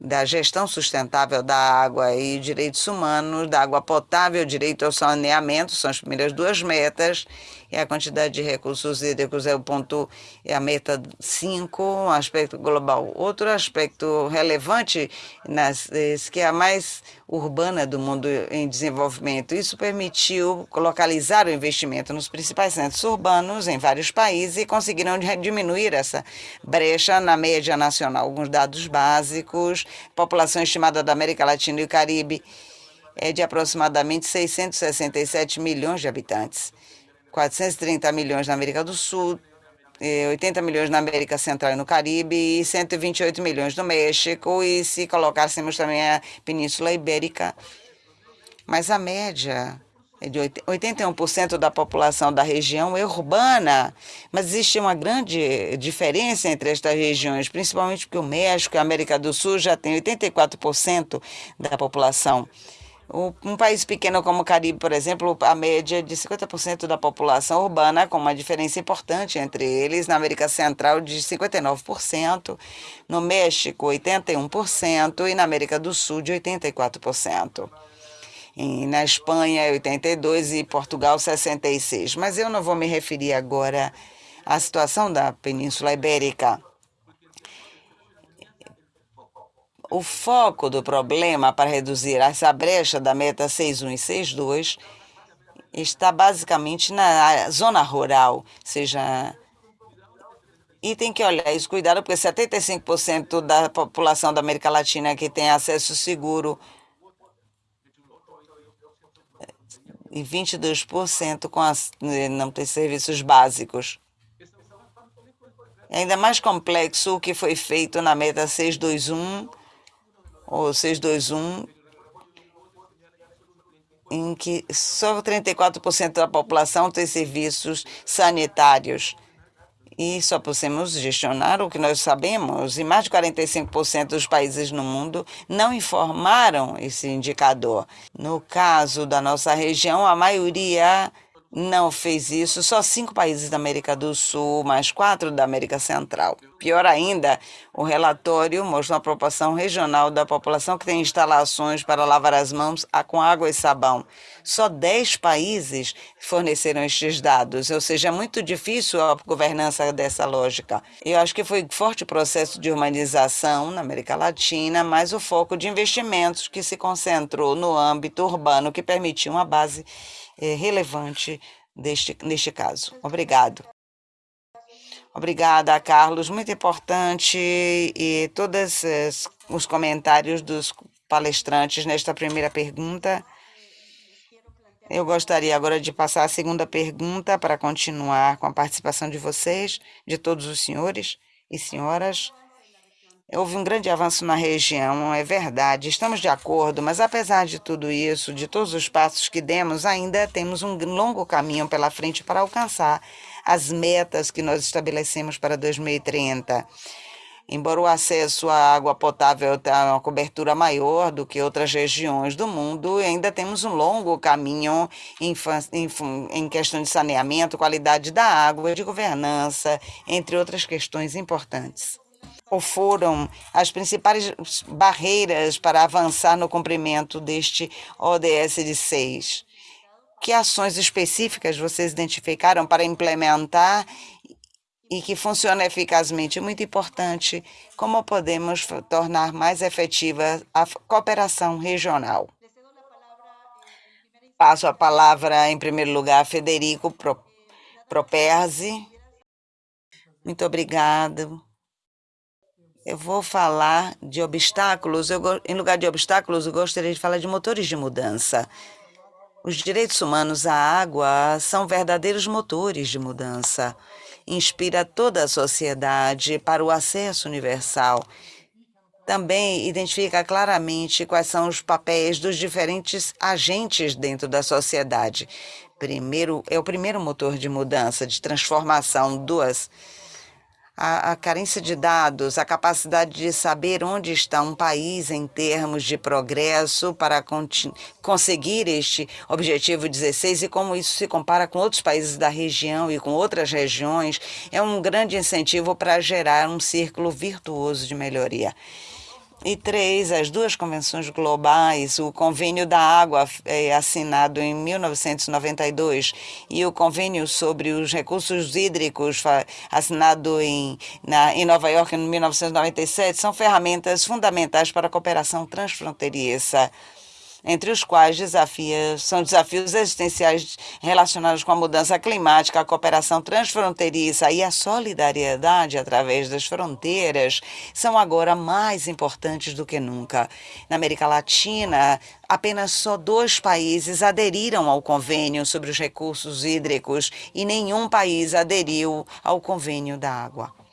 da gestão sustentável da água e direitos humanos, da água potável, direito ao saneamento, são as primeiras duas metas, e a quantidade de recursos hídricos é o ponto, é a meta 5, um aspecto global. Outro aspecto relevante, nas, que é a mais urbana do mundo em desenvolvimento. Isso permitiu localizar o investimento nos principais centros urbanos em vários países e conseguiram diminuir essa brecha na média nacional. Alguns dados básicos, população estimada da América Latina e o Caribe é de aproximadamente 667 milhões de habitantes. 430 milhões na América do Sul, 80 milhões na América Central e no Caribe e 128 milhões no México, e se colocássemos também a Península Ibérica. Mas a média é de 81% da população da região é urbana, mas existe uma grande diferença entre estas regiões, principalmente porque o México e a América do Sul já tem 84% da população um país pequeno como o Caribe, por exemplo, a média de 50% da população urbana, com uma diferença importante entre eles. Na América Central, de 59%, no México, 81%, e na América do Sul, de 84%. E na Espanha, 82% e Portugal, 66%. Mas eu não vou me referir agora à situação da Península Ibérica. O foco do problema para reduzir essa brecha da meta 61 e 62 está basicamente na zona rural, seja e tem que olhar isso, cuidado, porque 75% da população da América Latina que tem acesso seguro e 22% com as, não tem serviços básicos. É ainda mais complexo o que foi feito na meta 621 ou 621, em que só 34% da população tem serviços sanitários. E só podemos gestionar o que nós sabemos, e mais de 45% dos países no mundo não informaram esse indicador. No caso da nossa região, a maioria não fez isso, só cinco países da América do Sul, mais quatro da América Central. Pior ainda, o relatório mostra uma proporção regional da população que tem instalações para lavar as mãos com água e sabão. Só 10 países forneceram estes dados, ou seja, é muito difícil a governança dessa lógica. Eu acho que foi forte processo de urbanização na América Latina, mas o foco de investimentos que se concentrou no âmbito urbano, que permitiu uma base é, relevante deste, neste caso. Obrigado. Obrigada, Carlos. Muito importante e todos os comentários dos palestrantes nesta primeira pergunta. Eu gostaria agora de passar a segunda pergunta para continuar com a participação de vocês, de todos os senhores e senhoras. Houve um grande avanço na região, é verdade, estamos de acordo, mas apesar de tudo isso, de todos os passos que demos, ainda temos um longo caminho pela frente para alcançar as metas que nós estabelecemos para 2030. Embora o acesso à água potável tenha uma cobertura maior do que outras regiões do mundo, ainda temos um longo caminho em, em, questão de saneamento, qualidade da água de governança, entre outras questões importantes ou foram as principais barreiras para avançar no cumprimento deste ODS de 6? Que ações específicas vocês identificaram para implementar e que funciona eficazmente? Muito importante, como podemos tornar mais efetiva a cooperação regional? Passo a palavra, em primeiro lugar, a Federico Properzi. Muito obrigado. Eu vou falar de obstáculos. Eu, em lugar de obstáculos, eu gostaria de falar de motores de mudança. Os direitos humanos à água são verdadeiros motores de mudança. Inspira toda a sociedade para o acesso universal também identifica claramente quais são os papéis dos diferentes agentes dentro da sociedade. Primeiro, é o primeiro motor de mudança, de transformação. Duas, a, a, carência de dados, a capacidade de saber onde está um país em termos de progresso para conseguir este objetivo 16 e como isso se compara com outros países da região e com outras regiões, é um grande incentivo para gerar um círculo virtuoso de melhoria. E três, as duas convenções globais, o Convênio da Água, é, assinado em 1992, e o Convênio sobre os Recursos Hídricos, assinado em, na, em Nova York em 1997, são ferramentas fundamentais para a cooperação transfronteiriça entre os quais desafios, são desafios existenciais relacionados com a mudança climática, a cooperação transfronteiriça e a solidariedade através das fronteiras, são agora mais importantes do que nunca. Na América Latina, apenas só dois países aderiram ao convênio sobre os recursos hídricos e nenhum país aderiu ao convênio da água.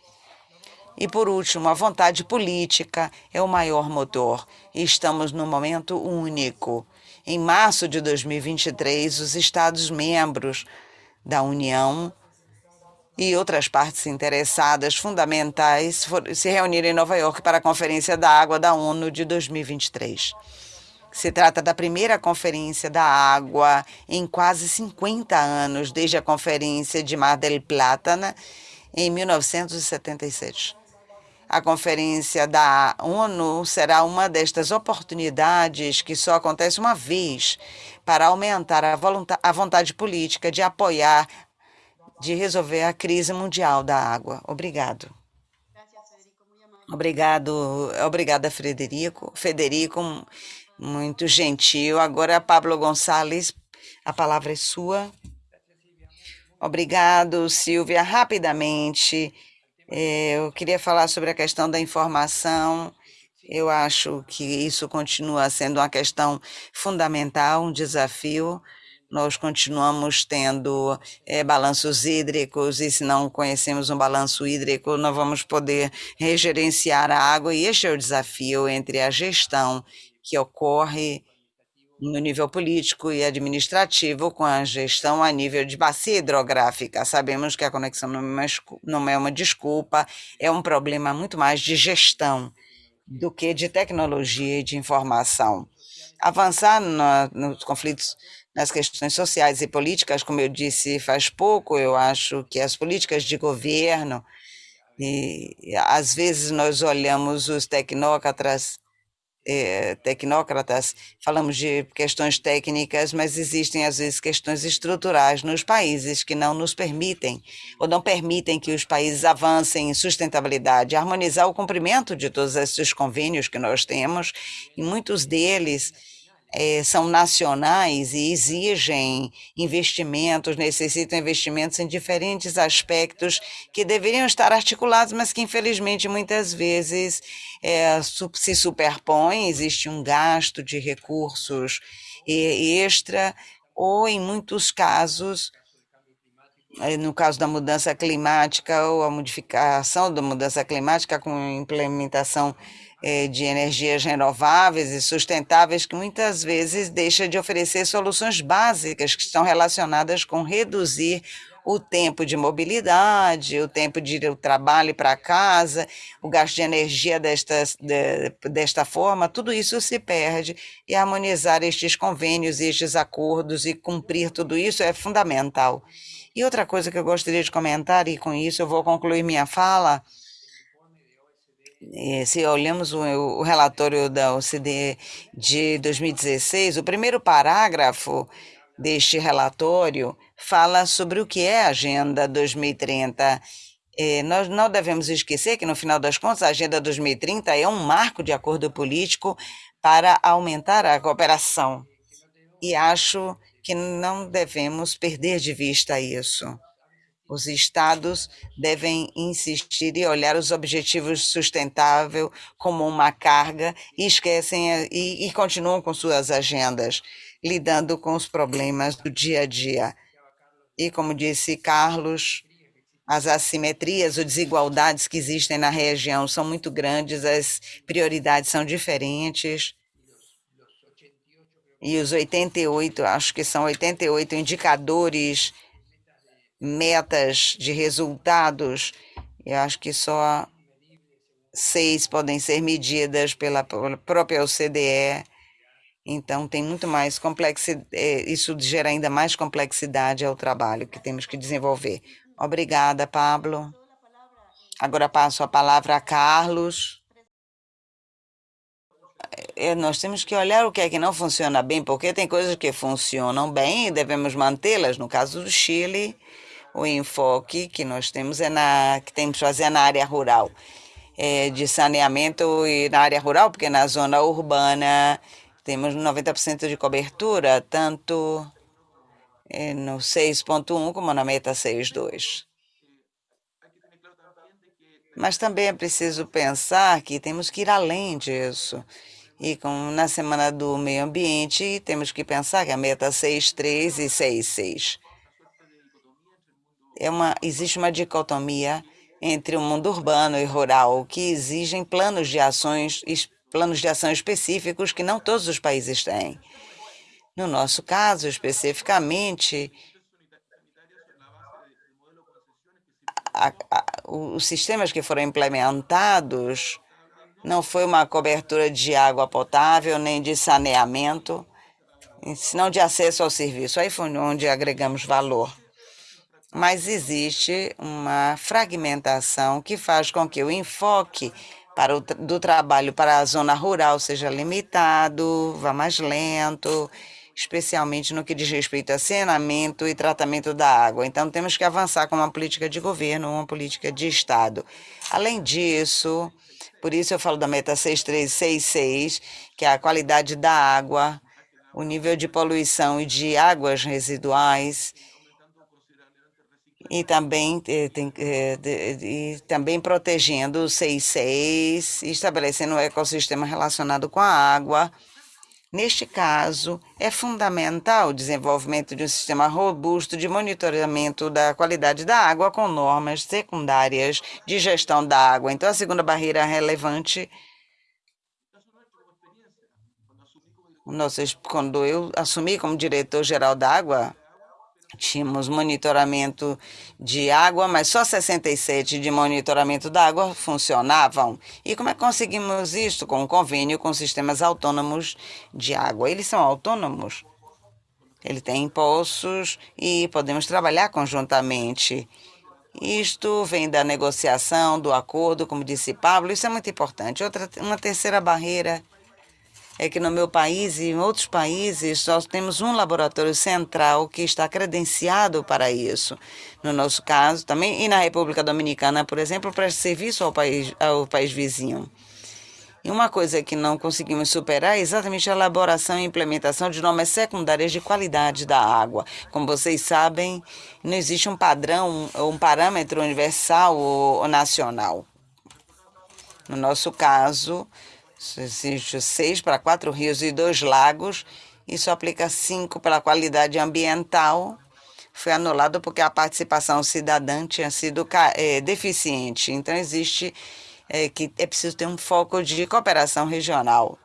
E, por último, a vontade política é o maior motor. Estamos num momento único. Em março de 2023, os Estados-membros da União e outras partes interessadas fundamentais se reuniram em Nova York para a Conferência da Água da ONU de 2023. Se trata da primeira conferência da água em quase 50 anos, desde a Conferência de Mar del Plata, né, em 1977. A conferência da ONU será uma destas oportunidades que só acontece uma vez para aumentar a, a vontade política de apoiar, de resolver a crise mundial da água. Obrigado. Obrigado, obrigada, Frederico. Federico, muito gentil. Agora, Pablo Gonçalves, a palavra é sua. Obrigado, Silvia. Rapidamente, eu queria falar sobre a questão da informação. Eu acho que isso continua sendo uma questão fundamental, um desafio. Nós continuamos tendo é, balanços hídricos e se não conhecemos um balanço hídrico, não vamos poder regerenciar a água. E este é o desafio entre a gestão que ocorre no nível político e administrativo com a gestão a nível de bacia hidrográfica. Sabemos que a conexão não é uma, é desculpa, é um problema muito mais de gestão do que de tecnologia e de informação. Avançar no, nos conflitos, nas questões sociais e políticas, como eu disse faz pouco, eu acho que as políticas de governo, e às vezes nós olhamos os tecnócratas é, tecnócratas, falamos de questões técnicas, mas existem às vezes questões estruturais nos países que não nos permitem ou não permitem que os países avancem em sustentabilidade, harmonizar o cumprimento de todos esses convênios que nós temos, e muitos deles é, são nacionais e exigem investimentos, necessitam investimentos em diferentes aspectos que deveriam estar articulados, mas que infelizmente muitas vezes é, se superpõem, existe um gasto de recursos extra ou em muitos casos no caso da mudança climática ou a modificação da mudança climática com implementação de energias renováveis e sustentáveis que muitas vezes deixa de oferecer soluções básicas que estão relacionadas com reduzir o tempo de mobilidade, o tempo de ir ao trabalho para casa, o gasto de energia desta, de, desta forma, tudo isso se perde e harmonizar estes convênios, estes acordos e cumprir tudo isso é fundamental. E outra coisa que eu gostaria de comentar, e com isso eu vou concluir minha fala, eh, se olhamos o, relatório da OCDE de 2016, o primeiro parágrafo deste relatório fala sobre o que é a Agenda 2030. Eh, nós não devemos esquecer que, no final das contas, a Agenda 2030 é um marco de acordo político para aumentar a cooperação. E acho que não devemos perder de vista isso. Os estados devem insistir e olhar os objetivos sustentáveis como uma carga e esquecem e, e continuam com suas agendas, lidando com os problemas do dia a dia. E como disse Carlos, as assimetrias ou desigualdades que existem na região são muito grandes, as prioridades são diferentes. E os 88, acho que são 88 indicadores, metas de resultados, eu acho que só seis podem ser medidas pela própria OCDE. Então, tem muito mais complexidade, é, isso gera ainda mais complexidade ao trabalho que temos que desenvolver. Obrigada, Pablo. Agora passo a palavra a Carlos. É, nós temos que olhar o que é que não funciona bem, porque tem coisas que funcionam bem e devemos mantê-las. No caso do Chile, o enfoque que nós temos é na que temos que fazer na área rural é, de saneamento e na área rural, porque na zona urbana temos 90% de cobertura, tanto é, no 6.1 como na meta 6.2. Mas também é preciso pensar que temos que ir além disso. E como na Semana do Meio Ambiente, temos que pensar que a meta 6.3 e 6.6. É uma, existe uma dicotomia entre o mundo urbano e rural que exigem planos de ações, planos de ação específicos que não todos os países têm. No nosso caso, especificamente, a, a, os sistemas que foram implementados não foi uma cobertura de água potável nem de saneamento, senão de acesso ao serviço. Aí foi onde agregamos valor. Mas existe uma fragmentação que faz com que o enfoque para o, do trabalho para a zona rural seja limitado, vá mais lento, especialmente no que diz respeito a saneamento e tratamento da água. Então, temos que avançar com uma política de governo, uma política de Estado. Além disso, por isso eu falo da meta 6366, que é a qualidade da água, o nível de poluição e de águas residuais, e também, eh, tem, eh, e também protegendo o 66 e estabelecendo um ecossistema relacionado com a água, Neste caso, é fundamental o desenvolvimento de um sistema robusto de monitoramento da qualidade da água com normas secundárias de gestão da água. Então, a segunda barreira relevante quando eu assumi como diretor-geral da água, tínhamos monitoramento de água, mas só 67 de monitoramento da água funcionavam. E como é que conseguimos isso? Com um convênio com sistemas autônomos de água. Eles são autônomos. Ele tem poços e podemos trabalhar conjuntamente. Isto vem da negociação, do acordo, como disse Pablo, isso é muito importante. Outra, uma terceira barreira é que no meu país e em outros países nós temos um laboratório central que está credenciado para isso. No nosso caso também, e na República Dominicana, por exemplo, presta serviço ao país, ao país vizinho. E uma coisa que não conseguimos superar é exatamente a elaboração e implementação de normas secundárias de qualidade da água. Como vocês sabem, não existe um padrão, um parâmetro universal ou nacional. No nosso caso, existe seis para quatro rios e dois lagos. Isso aplica cinco para a qualidade ambiental. Foi anulado porque a participação cidadã tinha sido é, deficiente. Então, existe é, que é preciso ter um foco de cooperação regional.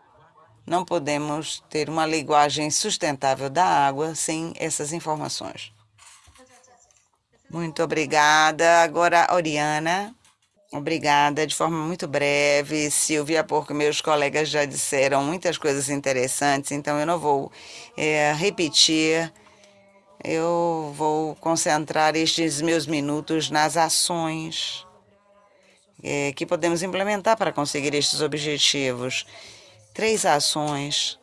Não podemos ter uma linguagem sustentável da água sem essas informações. Muito obrigada. Agora, Oriana. Obrigada, de forma muito breve. Silvia, porque meus colegas já disseram muitas coisas interessantes, então eu não vou é, repetir. Eu vou concentrar estes meus minutos nas ações é, que podemos implementar para conseguir estes objetivos. Três ações.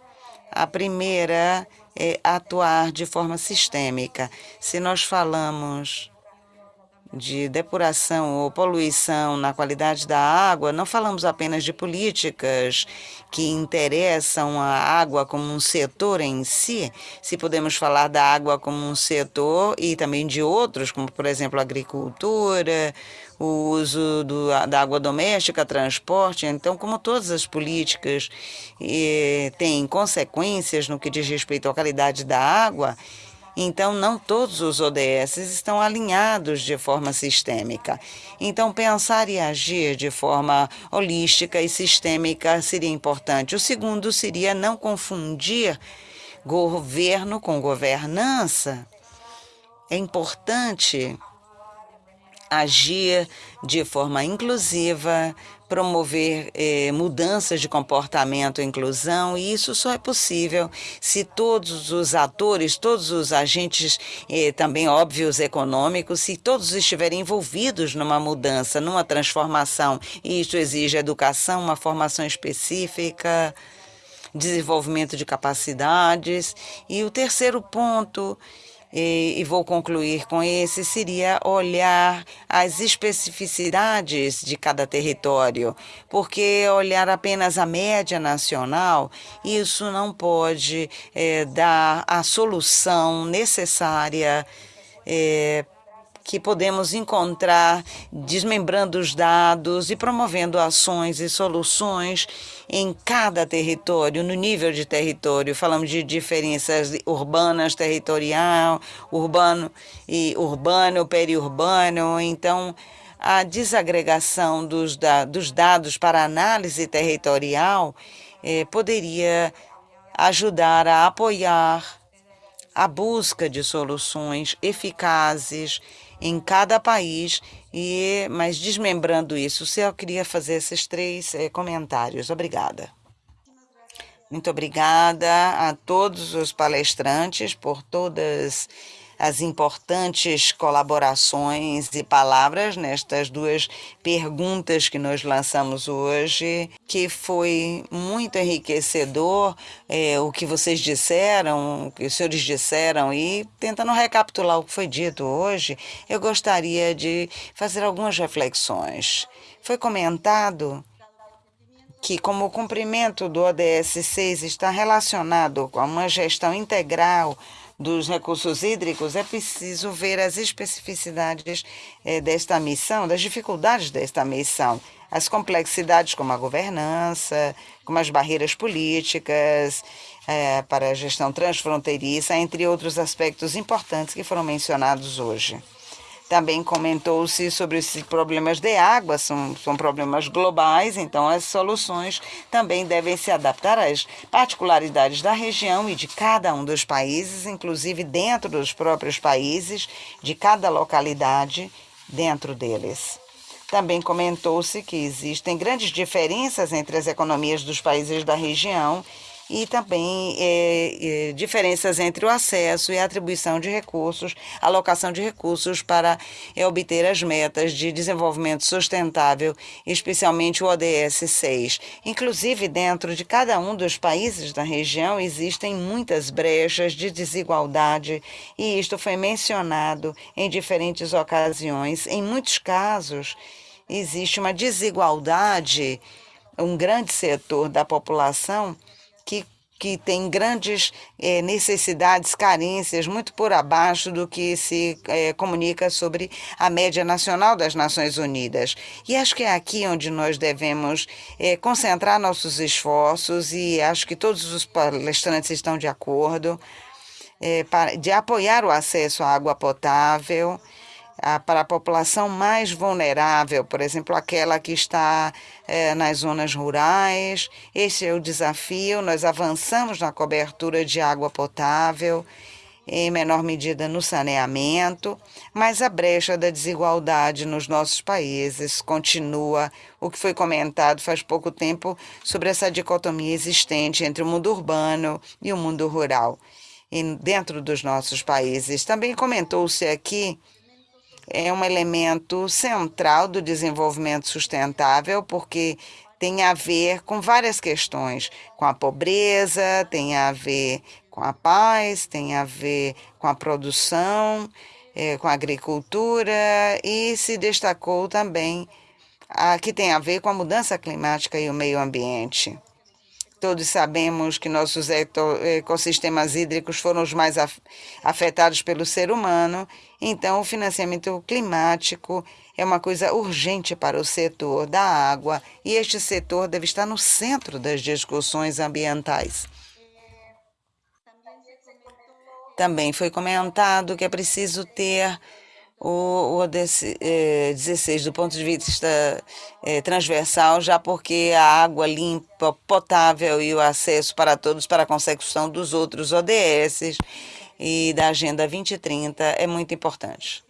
A primeira é atuar de forma sistêmica. Se nós falamos de depuração ou poluição na qualidade da água, não falamos apenas de políticas que interessam a água como um setor em si, se podemos falar da água como um setor e também de outros, como por exemplo a agricultura, o uso do, da água doméstica, transporte. Então, como todas as políticas eh, têm consequências no que diz respeito à qualidade da água, Então, não todos os ODS estão alinhados de forma sistêmica. Então, pensar e agir de forma holística e sistêmica seria importante. O segundo seria não confundir governo com governança. É importante agir de forma inclusiva, promover eh, mudanças de comportamento e inclusão, e isso só é possível se todos os atores, todos os agentes, eh, também óbvios econômicos, se todos estiverem envolvidos numa mudança, numa transformação. E isso exige educação, uma formação específica, desenvolvimento de capacidades. E o terceiro ponto e, e vou concluir com esse, seria olhar as especificidades de cada território, porque olhar apenas a média nacional, isso não pode é, dar a solução necessária é, que podemos encontrar desmembrando os dados e promovendo ações e soluções em cada território, no nível de território. Falamos de diferenças urbanas, territorial, urbano e urbano, periurbano. Então, a desagregação dos, da, dos dados para análise territorial eh, poderia ajudar a apoiar a busca de soluções eficazes em cada país, e mas desmembrando isso, eu queria fazer esses três eh, comentários. Obrigada. Muito obrigada a todos os palestrantes por todas as importantes colaborações e palavras nestas duas perguntas que nós lançamos hoje, que foi muito enriquecedor é, o que vocês disseram, o que os senhores disseram, e tentando recapitular o que foi dito hoje, eu gostaria de fazer algumas reflexões. Foi comentado que, como o cumprimento do ODS 6 está relacionado com uma gestão integral dos recursos hídricos, é preciso ver as especificidades eh, desta missão, das dificuldades desta missão, as complexidades como a governança, como as barreiras políticas eh, para a gestão transfronteiriça, entre outros aspectos importantes que foram mencionados hoje. Também comentou-se sobre esses problemas de água, são, são problemas globais, então as soluções também devem se adaptar às particularidades da região e de cada um dos países, inclusive dentro dos próprios países, de cada localidade dentro deles. Também comentou-se que existem grandes diferenças entre as economias dos países da região e também é, é, diferenças entre o acesso e a atribuição de recursos, alocação de recursos para é, obter as metas de desenvolvimento sustentável, especialmente o ODS 6. Inclusive, dentro de cada um dos países da região existem muitas brechas de desigualdade e isto foi mencionado em diferentes ocasiões. Em muitos casos, existe uma desigualdade, um grande setor da população que tem grandes eh, necessidades, carências, muito por abaixo do que se eh, comunica sobre a média nacional das Nações Unidas. E acho que é aqui onde nós devemos eh, concentrar nossos esforços, e acho que todos os palestrantes estão de acordo, para, de apoiar o acesso à água potável para a população mais vulnerável, por exemplo, aquela que está é, nas zonas rurais. Esse é o desafio. Nós avançamos na cobertura de água potável, em menor medida no saneamento, mas a brecha da desigualdade nos nossos países continua. O que foi comentado faz pouco tempo sobre essa dicotomia existente entre o mundo urbano e o mundo rural. Dentro dos nossos países. Também comentou-se aqui é um elemento central do desenvolvimento sustentável, porque tem a ver com várias questões, com a pobreza, tem a ver com a paz, tem a ver com a produção, é, com a agricultura e se destacou também a que tem a ver com a mudança climática e o meio ambiente. Todos sabemos que nossos ecossistemas hídricos foram os mais afetados pelo ser humano, então o financiamento climático é uma coisa urgente para o setor da água e este setor deve estar no centro das discussões ambientais. Também foi comentado que é preciso ter o, o 16 do ponto de vista é, transversal, já porque a água limpa, potável e o acesso para todos para a consecução dos outros ODS e da Agenda 2030 é muito importante.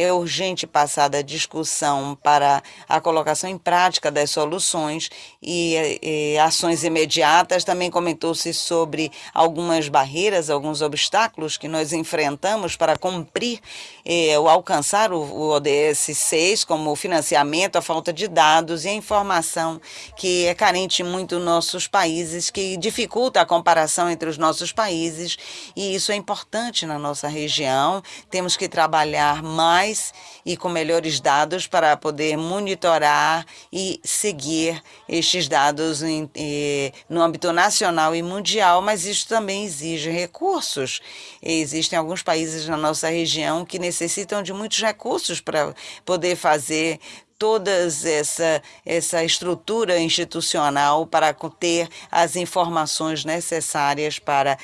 É urgente passar da discussão para a colocação em prática das soluções e, e ações imediatas. Também comentou-se sobre algumas barreiras, alguns obstáculos que nós enfrentamos para cumprir eh, ou alcançar o, o ODS 6, como o financiamento, a falta de dados e a informação que é carente muito nos nossos países, que dificulta a comparação entre os nossos países, e isso é importante na nossa região. Temos que trabalhar mais mais e com melhores dados para poder monitorar e seguir estes dados em, eh, no âmbito nacional e mundial, mas isso também exige recursos. Existem alguns países na nossa região que necessitam de muitos recursos para poder fazer todas essa, essa estrutura institucional para ter as informações necessárias para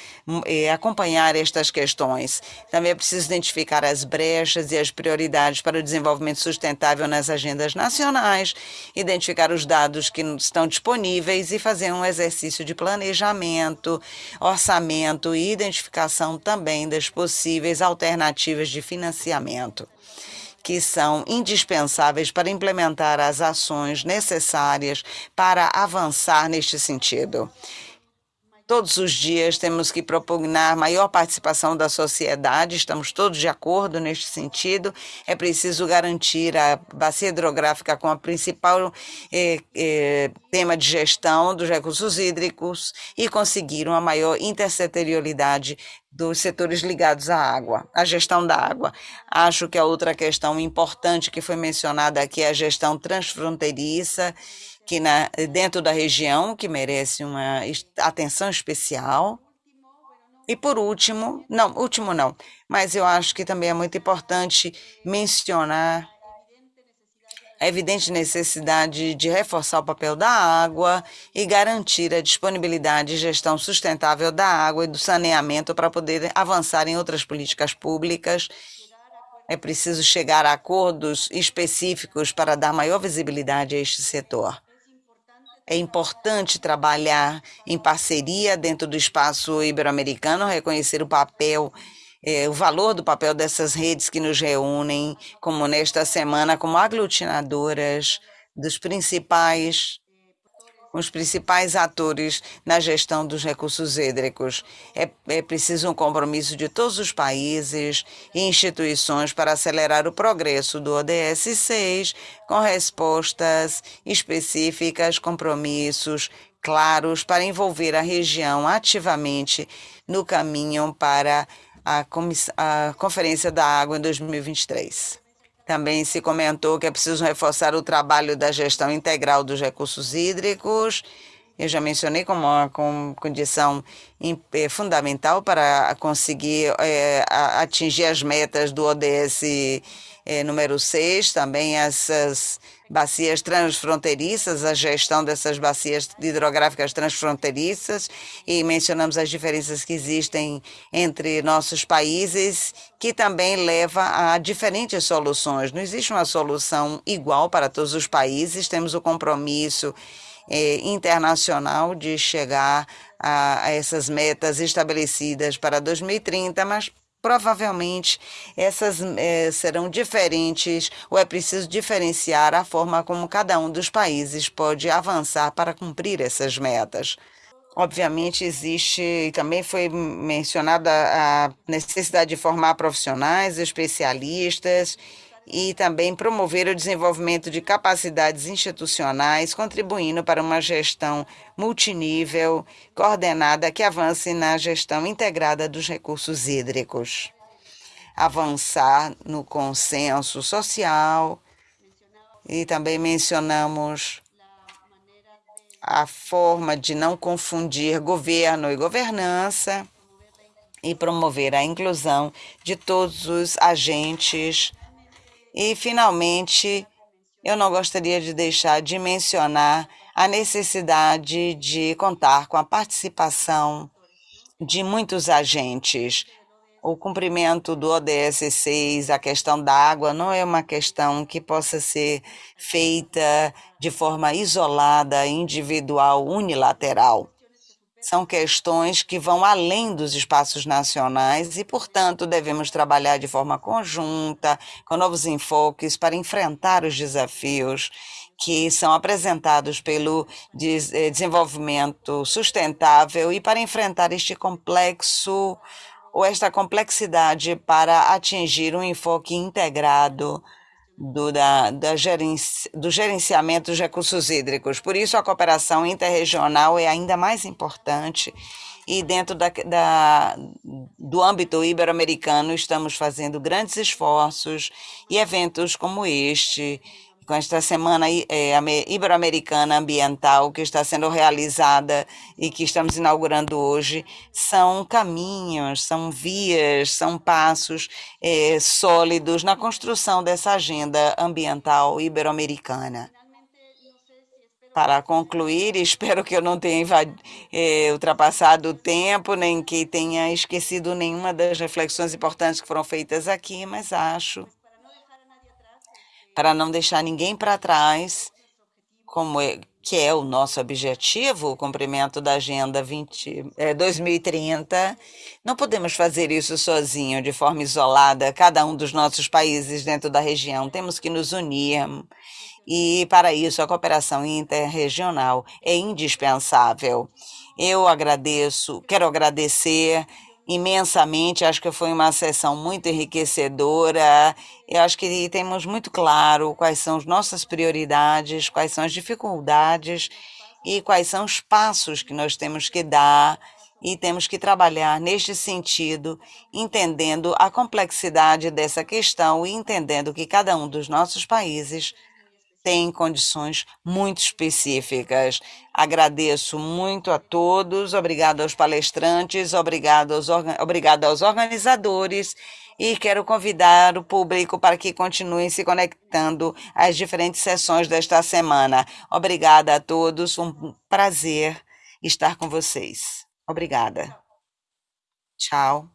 eh, acompanhar estas questões. Também é preciso identificar as brechas e as prioridades para o desenvolvimento sustentável nas agendas nacionais, identificar os dados que estão disponíveis e fazer um exercício de planejamento, orçamento e identificação também das possíveis alternativas de financiamento que são indispensáveis para implementar as ações necessárias para avançar neste sentido. Todos os dias temos que propugnar maior participação da sociedade, estamos todos de acordo neste sentido. É preciso garantir a bacia hidrográfica como a principal eh, eh, tema de gestão dos recursos hídricos e conseguir uma maior intersetorialidade dos setores ligados à água, à gestão da água. Acho que a outra questão importante que foi mencionada aqui é a gestão transfronteiriça que na, dentro da região, que merece uma atenção especial. E por último, não, último não, mas eu acho que também é muito importante mencionar a evidente necessidade de reforçar o papel da água e garantir a disponibilidade e gestão sustentável da água e do saneamento para poder avançar em outras políticas públicas. É preciso chegar a acordos específicos para dar maior visibilidade a este setor. É importante trabalhar em parceria dentro do espaço ibero-americano, reconhecer o papel, eh, o valor do papel dessas redes que nos reúnem, como nesta semana, como aglutinadoras dos principais os principais atores na gestão dos recursos hídricos. É, é preciso um compromisso de todos os países e instituições para acelerar o progresso do ODS 6 com respostas específicas, compromissos claros para envolver a região ativamente no caminho para a Conferência da Água em 2023. Também se comentou que é preciso reforçar o trabalho da gestão integral dos recursos hídricos. Eu já mencionei como uma condição eh, fundamental para conseguir é, atingir as metas do ODS é, número 6, também essas bacias transfronteiriças, a gestão dessas bacias hidrográficas transfronteiriças e mencionamos as diferenças que existem entre nossos países, que também leva a diferentes soluções. Não existe uma solução igual para todos os países, temos o compromisso eh, internacional de chegar a, a essas metas estabelecidas para 2030, mas provavelmente essas eh, serão diferentes ou é preciso diferenciar a forma como cada um dos países pode avançar para cumprir essas metas. Obviamente, existe, também foi mencionada a necessidade de formar profissionais, especialistas e também promover o desenvolvimento de capacidades institucionais, contribuindo para uma gestão multinível, coordenada, que avance na gestão integrada dos recursos hídricos. Avançar no consenso social e também mencionamos a forma de não confundir governo e governança e promover a inclusão de todos os agentes e, finalmente, eu não gostaria de deixar de mencionar a necessidade de contar com a participação de muitos agentes, o cumprimento do ODS 6, a questão da água, não é uma questão que possa ser feita de forma isolada, individual, unilateral. São questões que vão além dos espaços nacionais e, portanto, devemos trabalhar de forma conjunta, com novos enfoques para enfrentar os desafios que são apresentados pelo eh, desenvolvimento sustentável e para enfrentar este complexo ou esta complexidade para atingir um enfoque integrado do, da, da gerenci, do gerenciamento dos recursos hídricos. Por isso, a cooperação interregional é ainda mais importante e dentro da, da, do âmbito ibero-americano estamos fazendo grandes esforços e eventos como este com esta semana é, ibero-americana ambiental que está sendo realizada e que estamos inaugurando hoje, são caminhos, são vias, são passos é, sólidos na construção dessa agenda ambiental ibero-americana. Para concluir, [laughs] espero que eu não tenha é, ultrapassado o tempo, nem que tenha esquecido nenhuma das reflexões importantes que foram feitas aqui, mas acho para não deixar ninguém para trás, como é, que é o nosso objetivo, o cumprimento da Agenda 20, é, 2030. Não podemos fazer isso sozinho, de forma isolada, cada um dos nossos países dentro da região. Temos que nos unir. E, para isso, a cooperação interregional é indispensável. Eu agradeço, quero agradecer imensamente. Acho que foi uma sessão muito enriquecedora. Eu acho que temos muito claro quais são as nossas prioridades, quais são as dificuldades e quais são os passos que nós temos que dar e temos que trabalhar neste sentido, entendendo a complexidade dessa questão e entendendo que cada um dos nossos países tem condições muito específicas. Agradeço muito a todos, obrigado aos palestrantes, obrigado aos, obrigado aos organizadores e quero convidar o público para que continuem se conectando às diferentes sessões desta semana. Obrigada a todos, um prazer estar com vocês. Obrigada. Tchau.